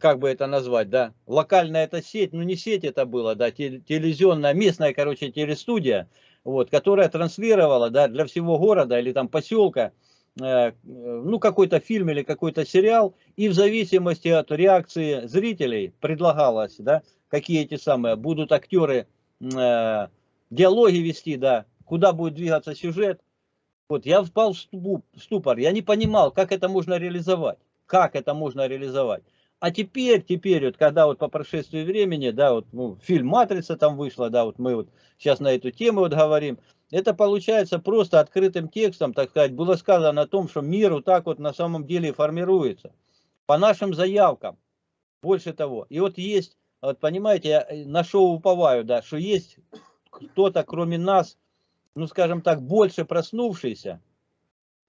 как бы это назвать, да, локальная эта сеть, ну, не сеть это было, да, телевизионная, местная, короче, телестудия, вот, которая транслировала да, для всего города или там поселка ну, какой-то фильм или какой-то сериал, и в зависимости от реакции зрителей предлагалось, да, какие эти самые будут актеры э, диалоги вести, да, куда будет двигаться сюжет. Вот, я впал в ступор, я не понимал, как это можно реализовать, как это можно реализовать. А теперь, теперь, вот когда вот по прошествии времени, да, вот ну, фильм «Матрица» там вышла, да, вот мы вот сейчас на эту тему вот говорим, это получается просто открытым текстом, так сказать, было сказано о том, что мир вот так вот на самом деле формируется. По нашим заявкам, больше того. И вот есть, вот понимаете, я на шоу уповаю, да, что есть кто-то, кроме нас, ну скажем так, больше проснувшийся,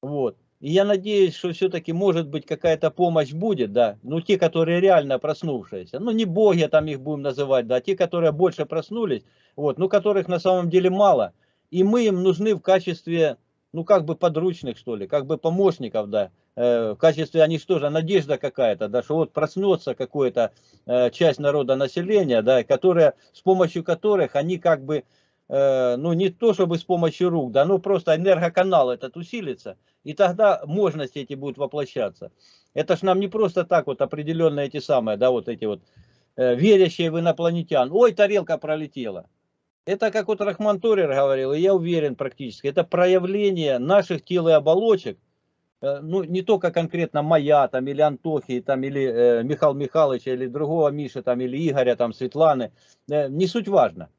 вот, и я надеюсь, что все-таки может быть какая-то помощь будет, да. Ну, те, которые реально проснувшиеся. Ну, не боги там их будем называть, да. Те, которые больше проснулись, вот, ну, которых на самом деле мало. И мы им нужны в качестве, ну, как бы подручных, что ли, как бы помощников, да. Э, в качестве, они что же, надежда какая-то, да, что вот проснется какая-то э, часть народа населения, да, которая, с помощью которых они как бы Э, ну не то чтобы с помощью рук, да, ну просто энергоканал этот усилится, и тогда мощности эти будут воплощаться. Это ж нам не просто так вот определенные эти самые, да, вот эти вот верящие в инопланетян. Ой, тарелка пролетела. Это, как вот Рахман Торер говорил, и я уверен практически, это проявление наших тел и оболочек, ну, не только конкретно моя, там, или Антохи, там, или э, Михаила Михайловича, или другого Миши, там, или Игоря, там, Светланы, э, не суть важно.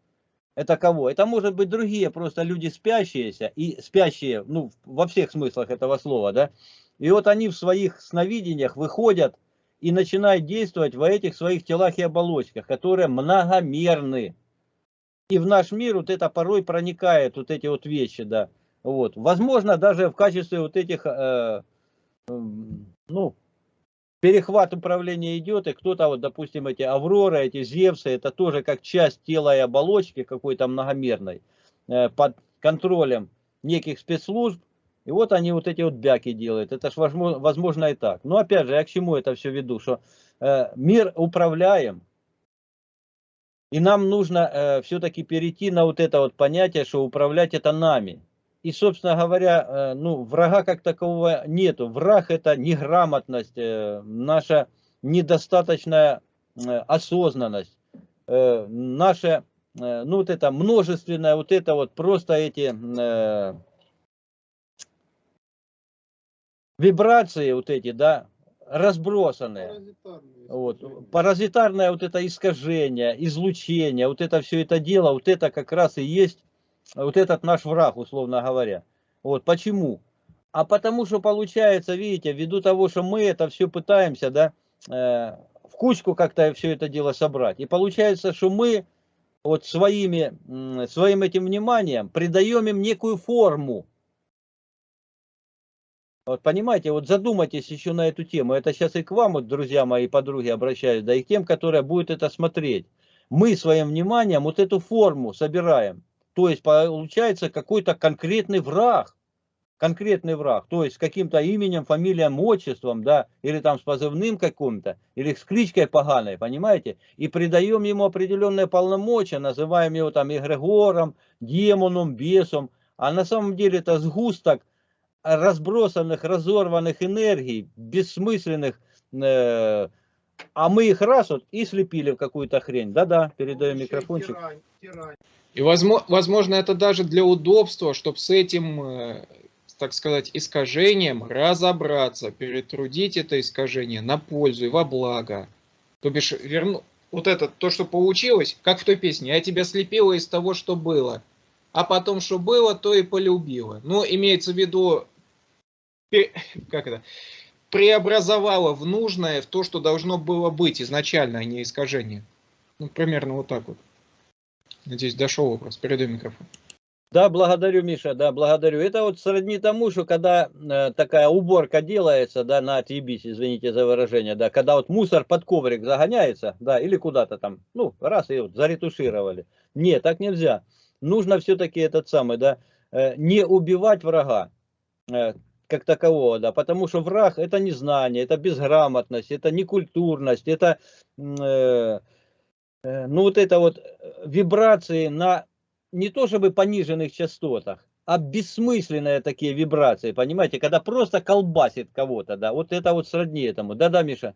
Это кого? Это может быть другие просто люди спящиеся, и спящие, ну, во всех смыслах этого слова, да. И вот они в своих сновидениях выходят и начинают действовать в этих своих телах и оболочках, которые многомерны. И в наш мир вот это порой проникает, вот эти вот вещи, да. Вот. Возможно, даже в качестве вот этих, э, э, ну, перехват управления идет, и кто-то, вот, допустим, эти Авроры, эти Зевсы, это тоже как часть тела и оболочки какой-то многомерной, э, под контролем неких спецслужб, и вот они вот эти вот бяки делают. Это ж возможно, возможно и так. Но опять же, я к чему это все веду, что э, мир управляем, и нам нужно э, все-таки перейти на вот это вот понятие, что управлять это нами. И, собственно говоря, э, ну, врага как такового нету. Враг это неграмотность, э, наша недостаточная э, осознанность, наша, ну, вот это множественное, вот это вот просто эти вибрации вот эти, да, разбросанные. Вот. Паразитарное вот это искажение, излучение, вот это все это дело, вот это как раз и есть вот этот наш враг, условно говоря. Вот почему? А потому что получается, видите, ввиду того, что мы это все пытаемся, да, э, в кучку как-то все это дело собрать. И получается, что мы вот своими, своим этим вниманием придаем им некую форму. Вот понимаете, вот задумайтесь еще на эту тему. Это сейчас и к вам, вот, друзья мои, подруги, обращаюсь, да и к тем, которые будут это смотреть. Мы своим вниманием вот эту форму собираем. То есть получается какой-то конкретный враг. конкретный враг, то есть с каким-то именем, фамилием, отчеством, да, или там с позывным каким-то, или с кличкой поганой, понимаете, и придаем ему определенные полномочия, называем его там эгрегором, демоном, бесом, а на самом деле это сгусток разбросанных, разорванных энергий, бессмысленных, э, а мы их раз вот и слепили в какую-то хрень. Да-да, передаем микрофончик. И возможно, это даже для удобства, чтобы с этим, э, так сказать, искажением разобраться, перетрудить это искажение на пользу и во благо. То бишь, верну, вот это, то, что получилось, как в той песне, я тебя слепила из того, что было, а потом, что было, то и полюбила. Ну, имеется в виду, как это, преобразовала в нужное, в то, что должно было быть изначально, а не искажение. Ну, примерно вот так вот. Надеюсь, дошел вопрос. Передаю микрофон. Да, благодарю, Миша, да, благодарю. Это вот сродни тому, что когда э, такая уборка делается, да, на отъебись, извините за выражение, да, когда вот мусор под коврик загоняется, да, или куда-то там, ну, раз и вот заретушировали. Нет, так нельзя. Нужно все-таки этот самый, да, э, не убивать врага. Э, как такового, да, потому что враг это незнание, это безграмотность, это некультурность, это, э, ну вот это вот э, вибрации на не то чтобы пониженных частотах, а бессмысленные такие вибрации, понимаете, когда просто колбасит кого-то, да, вот это вот сродни этому, да-да, Миша?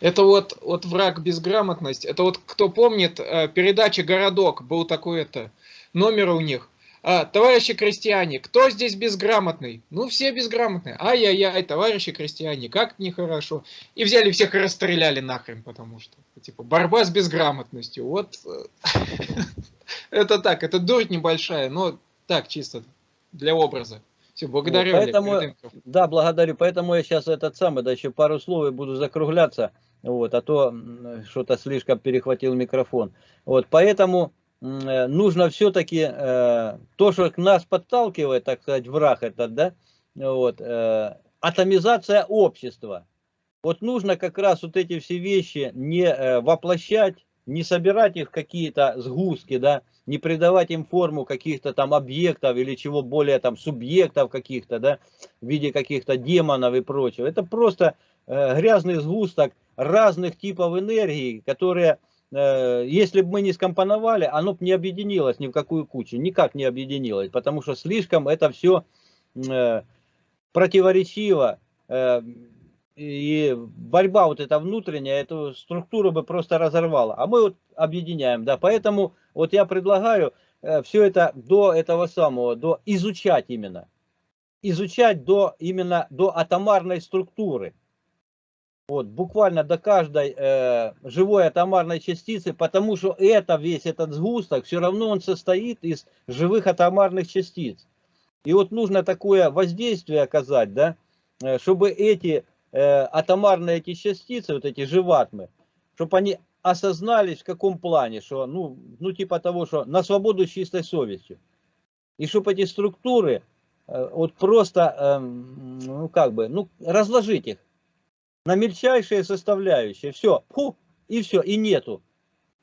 Это вот, вот враг безграмотность, это вот кто помнит, э, передача «Городок», был такой это, номер у них, а, товарищи крестьяне, кто здесь безграмотный? Ну, все безграмотные. Ай-яй-яй, товарищи крестьяне, как нехорошо. И взяли всех и расстреляли нахрен, потому что, типа, борьба с безграмотностью. Вот, э, это так, это дурь небольшая, но так, чисто для образа. Все, благодарю. Вот, поэтому, да, благодарю. Поэтому я сейчас этот самый, да, еще пару слов и буду закругляться. Вот, а то что-то слишком перехватил микрофон. Вот, поэтому Э, нужно все-таки э, то, что к нас подталкивает, так сказать, враг этот, да, вот, э, атомизация общества. Вот нужно как раз вот эти все вещи не э, воплощать, не собирать их в какие-то сгустки, да, не придавать им форму каких-то там объектов или чего более там субъектов каких-то, да, в виде каких-то демонов и прочего. Это просто э, грязный сгусток разных типов энергии, которые Э, если бы мы не скомпоновали, оно бы не объединилось ни в какую кучу, никак не объединилось, потому что слишком это все э, противоречиво, э, и борьба вот эта внутренняя, эту структуру бы просто разорвала. А мы вот объединяем, да, поэтому вот я предлагаю все это до этого самого, до изучать именно, изучать до именно до атомарной структуры. Вот, буквально до каждой э, живой атомарной частицы, потому что это весь этот сгусток, все равно он состоит из живых атомарных частиц. И вот нужно такое воздействие оказать, да, э, чтобы эти э, атомарные эти частицы, вот эти живатмы, чтобы они осознались в каком плане, что, ну, ну типа того, что на свободу с чистой совестью. И чтобы эти структуры э, вот просто, э, ну как бы, ну разложить их на мельчайшие составляющие. Все, фу, и все, и нету.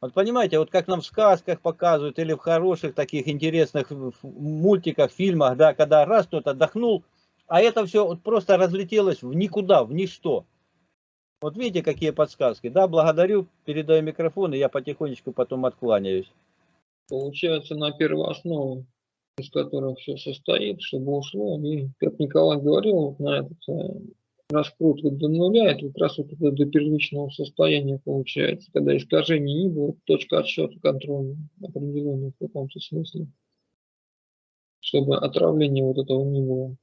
Вот понимаете, вот как нам в сказках показывают, или в хороших таких интересных мультиках, фильмах, да, когда раз кто-то отдохнул, а это все вот просто разлетелось в никуда, в ничто. Вот видите, какие подсказки. Да, благодарю, передаю микрофон, и я потихонечку потом откланяюсь. Получается, на первооснову, из которой все состоит, чтобы ушло, и, как Николай говорил, вот на этот раскрутку до нуля, это как раз вот это до первичного состояния получается, когда искажений не было, точка отсчета контроля определенная в каком-то смысле, чтобы отравления вот этого не было.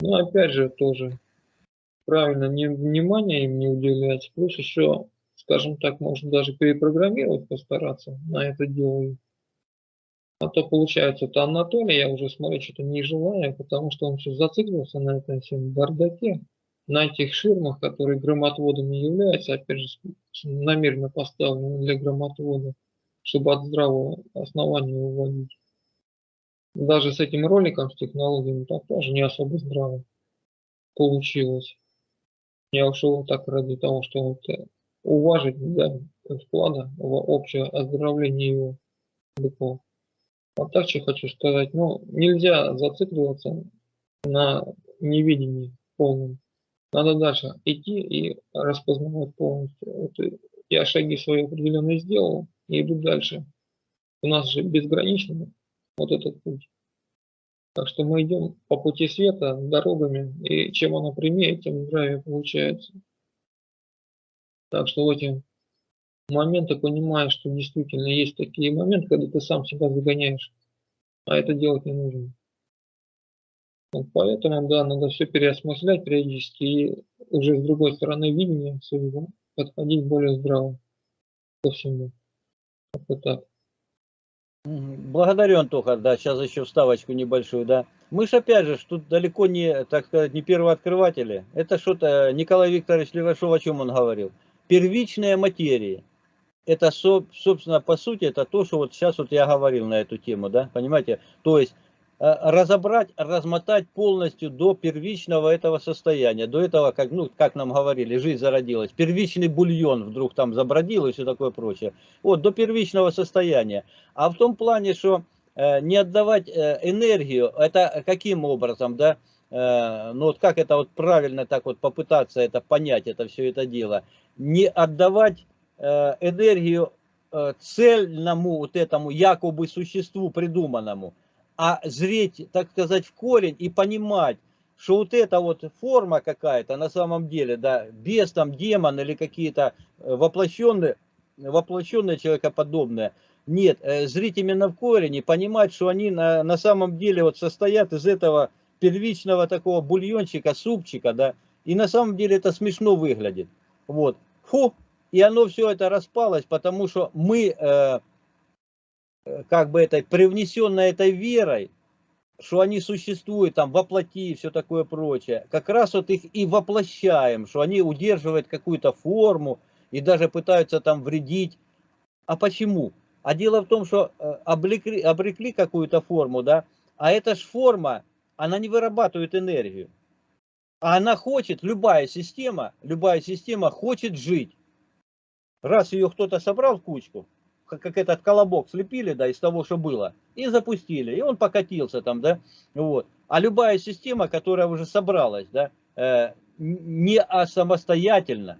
Но опять же тоже правильно не, внимание им не уделять, плюс еще, скажем так, можно даже перепрограммировать, постараться на это дело а то получается, это Анатолий, я уже смотрю, что-то не желаю, потому что он все зациклился на этом всем бардаке, на этих ширмах, которые громотводами являются, опять же, намеренно поставлены для громотвода, чтобы от здравого основания уводить. Даже с этим роликом, с технологиями, так тоже не особо здраво получилось. Я ушел так ради того, что вот э, уважить да, вклада в общее оздоровление его быков. А так что хочу сказать, ну, нельзя зацикливаться на невидении полном. Надо дальше идти и распознавать полностью. Вот я шаги свои определенно сделал и иду дальше. У нас же безграничный вот этот путь. Так что мы идем по пути света, дорогами, и чем оно прямее, тем здравие получается. Так что в эти моменты понимаешь, что действительно есть такие моменты, когда ты сам себя загоняешь, а это делать не нужно. Вот поэтому, да, надо все переосмыслять периодически и уже с другой стороны видения своего подходить более здраво ко всему. Вот так. Благодарю, Антоха, да, сейчас еще вставочку небольшую, да. Мы же опять же, тут далеко не, так сказать, не первооткрыватели. Это что-то, Николай Викторович Левашов, о чем он говорил? Первичная материя. Это, собственно, по сути, это то, что вот сейчас вот я говорил на эту тему, да, понимаете? То есть, Э, разобрать, размотать полностью до первичного этого состояния, до этого, как, ну, как нам говорили, жизнь зародилась, первичный бульон вдруг там забродил и все такое прочее. Вот, до первичного состояния. А в том плане, что э, не отдавать э, энергию, это каким образом, да, э, ну вот как это вот правильно так вот попытаться это понять, это все это дело, не отдавать энергию э, цельному вот этому якобы существу придуманному, а зреть, так сказать, в корень и понимать, что вот эта вот форма какая-то на самом деле, да, без там демон или какие-то э, воплощенные, воплощенные человекоподобные, нет, э, зрить именно в корень и понимать, что они на, на самом деле вот состоят из этого первичного такого бульончика, супчика, да, и на самом деле это смешно выглядит, вот, фу, и оно все это распалось, потому что мы э, Э, как бы этой привнесенной этой верой, что они существуют там воплоти и все такое прочее, как раз вот их и воплощаем, что они удерживают какую-то форму и даже пытаются там вредить. А почему? А дело в том, что э, облекли, обрекли какую-то форму, да, а эта же форма, она не вырабатывает энергию. А она хочет, любая система, любая система хочет жить. Раз ее кто-то собрал в кучку, как этот колобок слепили, да, из того, что было, и запустили, и он покатился там, да, вот. А любая система, которая уже собралась, да, э, не самостоятельно,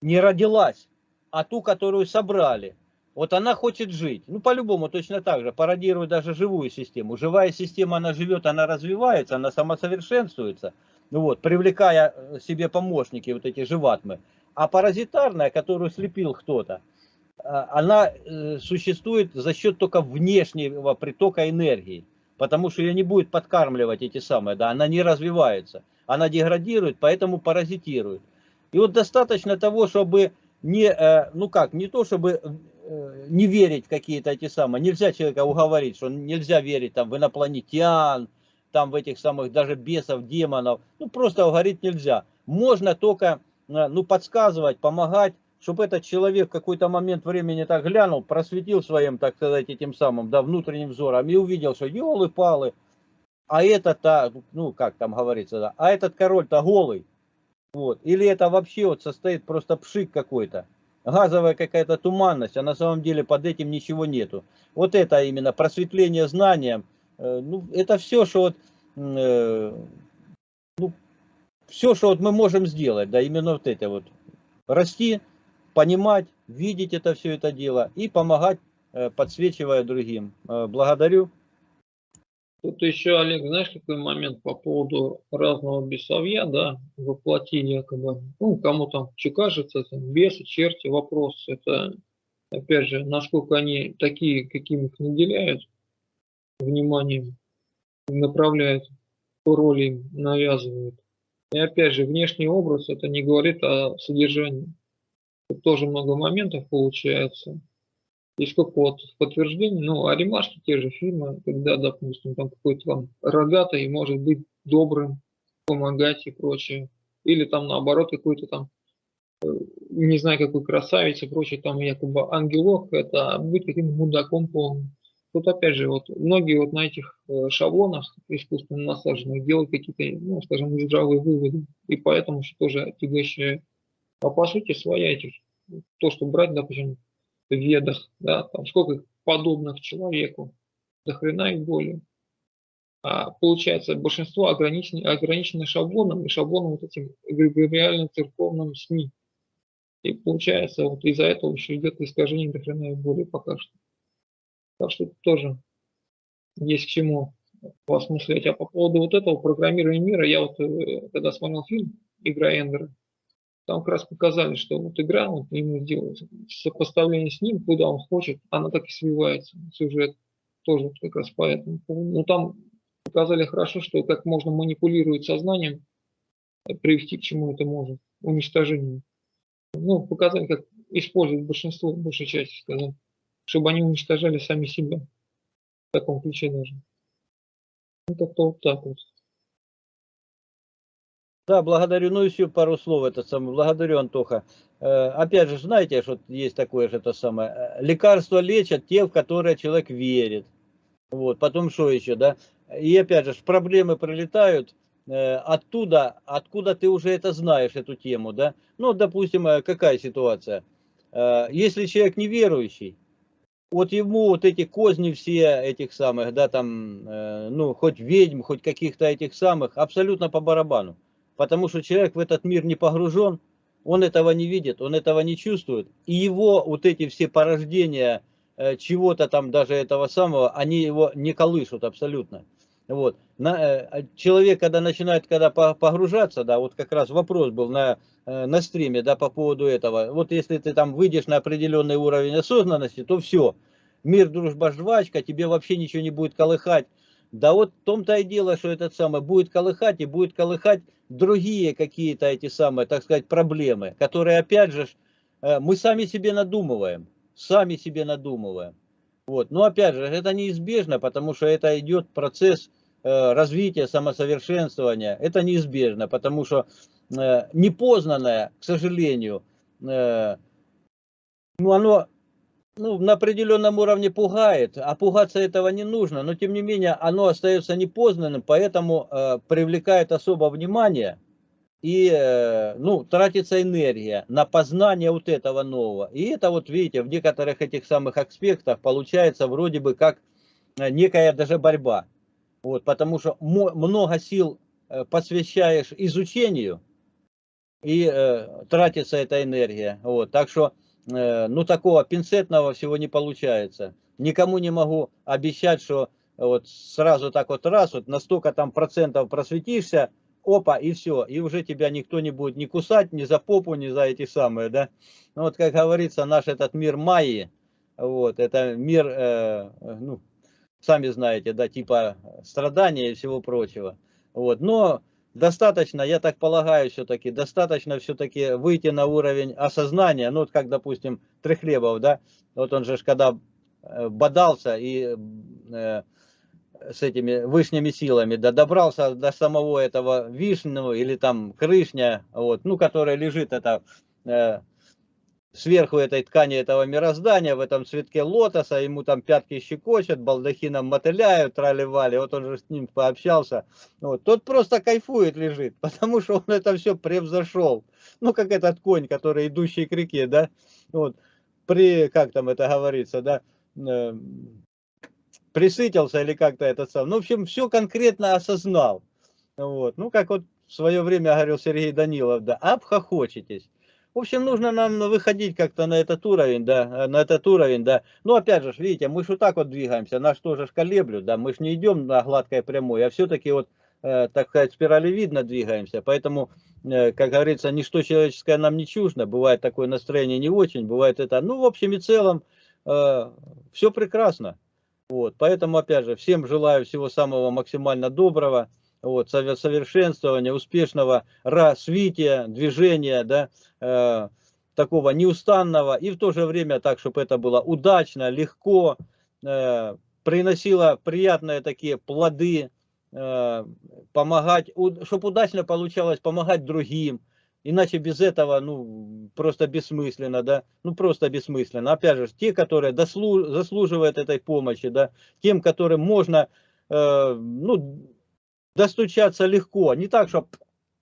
не родилась, а ту, которую собрали, вот она хочет жить. Ну, по-любому точно так же, пародирует даже живую систему. Живая система, она живет, она развивается, она самосовершенствуется, вот, привлекая э, себе помощники, вот эти живатмы. А паразитарная, которую слепил кто-то, а, она э, существует за счет только внешнего притока энергии, потому что ее не будет подкармливать эти самые, да, она не развивается, она деградирует, поэтому паразитирует. И вот достаточно того, чтобы не, э, ну как, не то, чтобы э, не верить в какие-то эти самые, нельзя человека уговорить, что нельзя верить там в инопланетян, там в этих самых даже бесов, демонов, ну просто говорить нельзя. Можно только, ну подсказывать, помогать, чтобы этот человек в какой-то момент времени так глянул, просветил своим, так сказать, этим самым, да, внутренним взором и увидел, что елы-палы, а этот-то, ну, как там говорится, да, а этот король-то голый, вот, или это вообще вот состоит просто пшик какой-то, газовая какая-то туманность, а на самом деле под этим ничего нету. Вот это именно просветление знанием, э, ну, это все, что вот, э, ну, все, что вот мы можем сделать, да, именно вот это вот, расти, понимать, видеть это все это дело и помогать, э, подсвечивая другим. Э, благодарю. Тут еще, Олег, знаешь, какой момент по поводу разного бесовья, да, воплоти якобы, ну, кому там что кажется, там, бесы, черти, вопрос, это, опять же, насколько они такие, каким их наделяют, вниманием, направляют, роли им навязывают. И опять же, внешний образ, это не говорит о содержании. Тут тоже много моментов получается. И сколько вот подтверждений, ну, а ремашки те же фильмы, когда, допустим, там какой-то там рогатый может быть добрым, помогать и прочее. Или там наоборот какой-то там, э, не знаю, какой красавец и прочее, там якобы ангелок, это быть каким-то мудаком полным. Тут опять же, вот многие вот на этих э, шаблонах искусственно насаженных делают какие-то, ну, скажем, нездравые выводы. И поэтому что тоже отягощает. А по сути своя этих, то, что брать, допустим, в ведах, да, там сколько подобных человеку, до хрена и более. А получается, большинство ограничено, ограничено шаблоном и шаблоном вот этим эгрегориально-церковным СМИ. И получается, вот из-за этого еще идет искажение до хрена и более пока что. Так что тоже есть к чему поосмыслять. А по поводу вот этого программирования мира, я вот э, когда смотрел фильм «Игра Эндера», там как раз показали, что вот игра, вот ему сделать сопоставление с ним, куда он хочет, она так и свивается, сюжет тоже как раз поэтому. Ну там показали хорошо, что как можно манипулировать сознанием, э, привести к чему это может, уничтожению. Ну, показали, как использовать большинство, большей части, сказать, чтобы они уничтожали сами себя. В таком ключе даже. Ну, как-то вот так вот. Да, благодарю. Ну, еще пару слов это самое. Благодарю, Антоха. Э, опять же, знаете, что есть такое же это самое. Э, лекарства лечат те, в которые человек верит. Вот, потом что еще, да? И опять же, проблемы прилетают э, оттуда, откуда ты уже это знаешь, эту тему, да? Ну, допустим, э, какая ситуация? Э, если человек неверующий, вот ему вот эти козни все этих самых, да, там, э, ну, хоть ведьм, хоть каких-то этих самых, абсолютно по барабану потому что человек в этот мир не погружен, он этого не видит, он этого не чувствует, и его вот эти все порождения э, чего-то там даже этого самого, они его не колышут абсолютно. Вот. На, э, человек, когда начинает когда погружаться, да, вот как раз вопрос был на, э, на стриме, да, по поводу этого. Вот если ты там выйдешь на определенный уровень осознанности, то все, мир, дружба, жвачка, тебе вообще ничего не будет колыхать. Да вот в том-то и дело, что этот самый будет колыхать и будет колыхать другие какие-то эти самые, так сказать, проблемы, которые опять же э, мы сами себе надумываем, сами себе надумываем. Вот. Но опять же, это неизбежно, потому что это идет процесс развития, самосовершенствования. Это неизбежно, потому что э, непознанное, к сожалению, ну оно ну, на определенном уровне пугает, а пугаться этого не нужно, но тем не менее оно остается непознанным, поэтому э, привлекает особо внимание и э, ну, тратится энергия на познание вот этого нового. И это вот видите, в некоторых этих самых аспектах получается вроде бы как э, некая даже борьба. Вот, потому что много сил э, посвящаешь изучению, и э, тратится эта энергия. Вот, так что Э, ну, такого пинцетного всего не получается. Никому не могу обещать, что вот сразу так вот раз, вот на столько там процентов просветишься, опа, и все, и уже тебя никто не будет ни кусать, ни за попу, ни за эти самые, да. Ну, вот, как говорится, наш этот мир Майи, вот, это мир, э, ну, сами знаете, да, типа страдания и всего прочего. Вот, но достаточно, я так полагаю, все-таки, достаточно все-таки выйти на уровень осознания, ну, вот как, допустим, Трехлебов, да, вот он же, когда э, бодался и э, с этими вышними силами, да, добрался до самого этого вишнего или там крышня, вот, ну, которая лежит, это э, сверху этой ткани этого мироздания, в этом цветке лотоса, ему там пятки щекочет, балдахином мотыляют, трали-вали, вот он же с ним пообщался. Вот. Тот просто кайфует лежит, потому что он это все превзошел. Ну, как этот конь, который идущий к реке, да, вот, при, как там это говорится, да, э, присытился или как-то это сам. Ну, в общем, все конкретно осознал. Вот. Ну, как вот в свое время говорил Сергей Данилов, да, обхохочетесь. В общем, нужно нам выходить как-то на этот уровень, да, э, на этот уровень, да. Ну, опять же, видите, мы же вот так вот двигаемся, нас тоже колеблют, да, мы же не идем на гладкой прямой, а все-таки вот, э, так сказать, спиралевидно двигаемся. Поэтому, э, как говорится, ничто человеческое нам не чуждо, бывает такое настроение не очень, бывает это, ну, в общем и целом, э, все прекрасно. Вот, поэтому, опять же, всем желаю всего самого максимально доброго вот, совершенствования, успешного развития, движения, да, э, такого неустанного, и в то же время так, чтобы это было удачно, легко, э, приносило приятные такие плоды, э, помогать, чтобы удачно получалось помогать другим, иначе без этого, ну, просто бессмысленно, да, ну, просто бессмысленно. Опять же, те, которые дослу, заслуживают этой помощи, да, тем, которым можно, э, ну, достучаться легко. Не так, что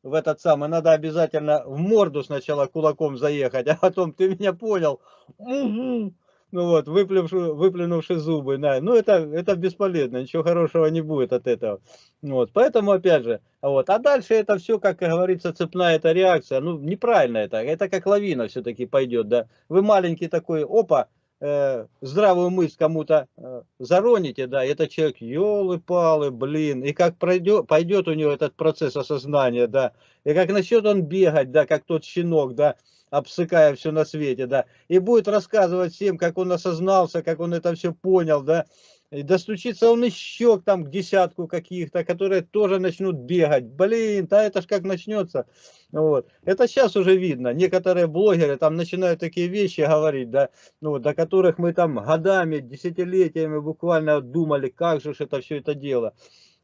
в этот самый, надо обязательно в морду сначала кулаком заехать, а потом ты меня понял. Угу. ну вот, выплюнувши, выплюнувши зубы, да, ну это, это бесполезно, ничего хорошего не будет от этого. Вот, поэтому, опять же, вот, а дальше это все, как говорится, цепная эта реакция, ну, неправильно это, это как лавина все-таки пойдет, да. Вы маленький такой, опа, э, здравую мысль кому-то э, зароните, да, это человек, елы-палы, блин, и как пройдет, пойдет у него этот процесс осознания, да, и как начнет он бегать, да, как тот щенок, да, обсыкая все на свете, да, и будет рассказывать всем, как он осознался, как он это все понял, да, и достучится он еще там к десятку каких-то, которые тоже начнут бегать. Блин, да это ж как начнется. Вот. Это сейчас уже видно. Некоторые блогеры там начинают такие вещи говорить, да, ну, до которых мы там годами, десятилетиями буквально думали, как же это все это дело.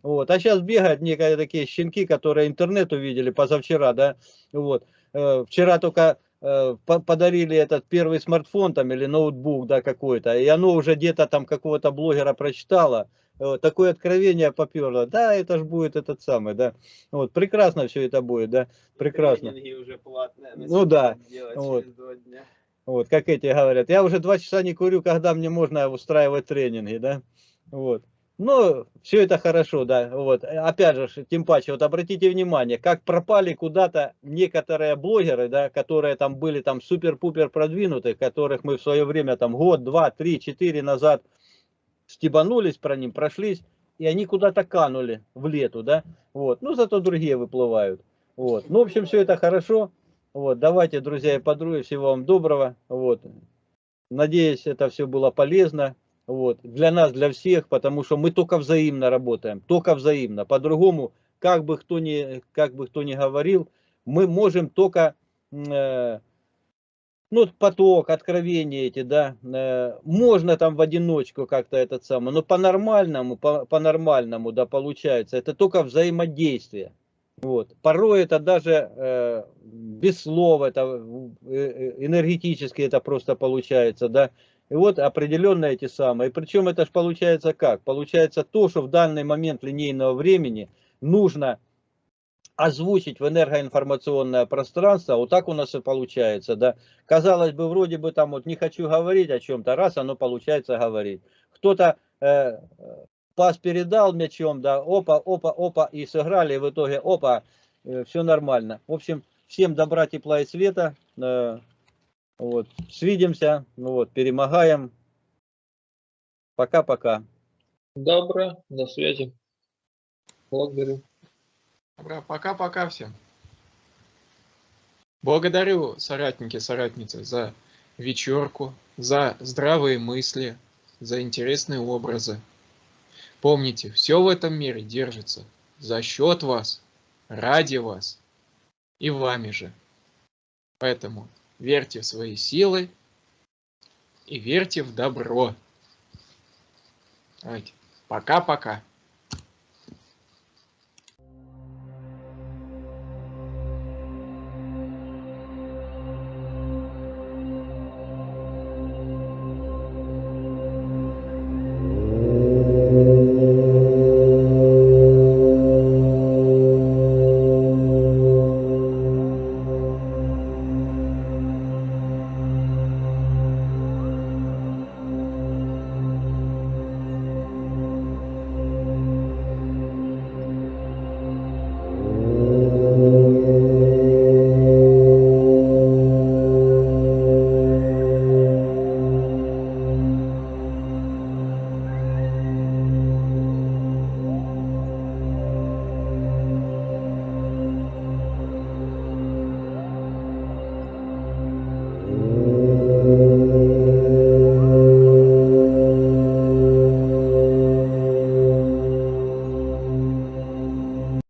Вот. А сейчас бегают некие такие щенки, которые интернет увидели позавчера, да, вот. Э, вчера только Э, подарили этот первый смартфон там или ноутбук, да, какой-то, и оно уже где-то там какого-то блогера прочитало, такое откровение поперло, да, это ж будет этот самый, да, вот, прекрасно все это будет, да, прекрасно. уже платные, ну да, вот. вот, как эти говорят, я уже два часа не курю, когда мне можно устраивать тренинги, да, вот. Ну, все это хорошо, да, вот, опять же, тем паче, вот обратите внимание, как пропали куда-то некоторые блогеры, да, которые там были там супер-пупер продвинутые, которых мы в свое время там год, два, три, четыре назад стебанулись про ним, прошлись, и они куда-то канули в лету, да, вот, ну, зато другие выплывают, вот, ну, в общем, все это хорошо, вот, давайте, друзья и подруги, всего вам доброго, вот, надеюсь, это все было полезно, вот, для нас, для всех, потому что мы только взаимно работаем, только взаимно. По-другому, как бы кто ни, как бы кто ни говорил, мы можем только, э, ну, поток, откровения эти, да, э, можно там в одиночку как-то этот самый, но по-нормальному, по-нормальному, да, получается, это только взаимодействие. Вот. Порой это даже э, без слова, это э, э энергетически это просто получается, да. И вот определенно эти самые. Причем это же получается как? Получается то, что в данный момент линейного времени нужно озвучить в энергоинформационное пространство, вот так у нас и получается, да. Казалось бы, вроде бы там вот не хочу говорить о чем-то, раз оно получается говорить. Кто-то э, пас передал мячом, да, опа, опа, опа, и сыграли, и в итоге опа, э, все нормально. В общем, всем добра, тепла и света. Э, вот. Свидимся, ну вот, перемогаем. Пока-пока. Добро, до связи. Благодарю. Добро, пока-пока всем. Благодарю, соратники, соратницы, за вечерку, за здравые мысли, за интересные образы. Помните, все в этом мире держится за счет вас, ради вас и вами же. Поэтому верьте в свои силы и верьте в добро. Давайте. Пока-пока.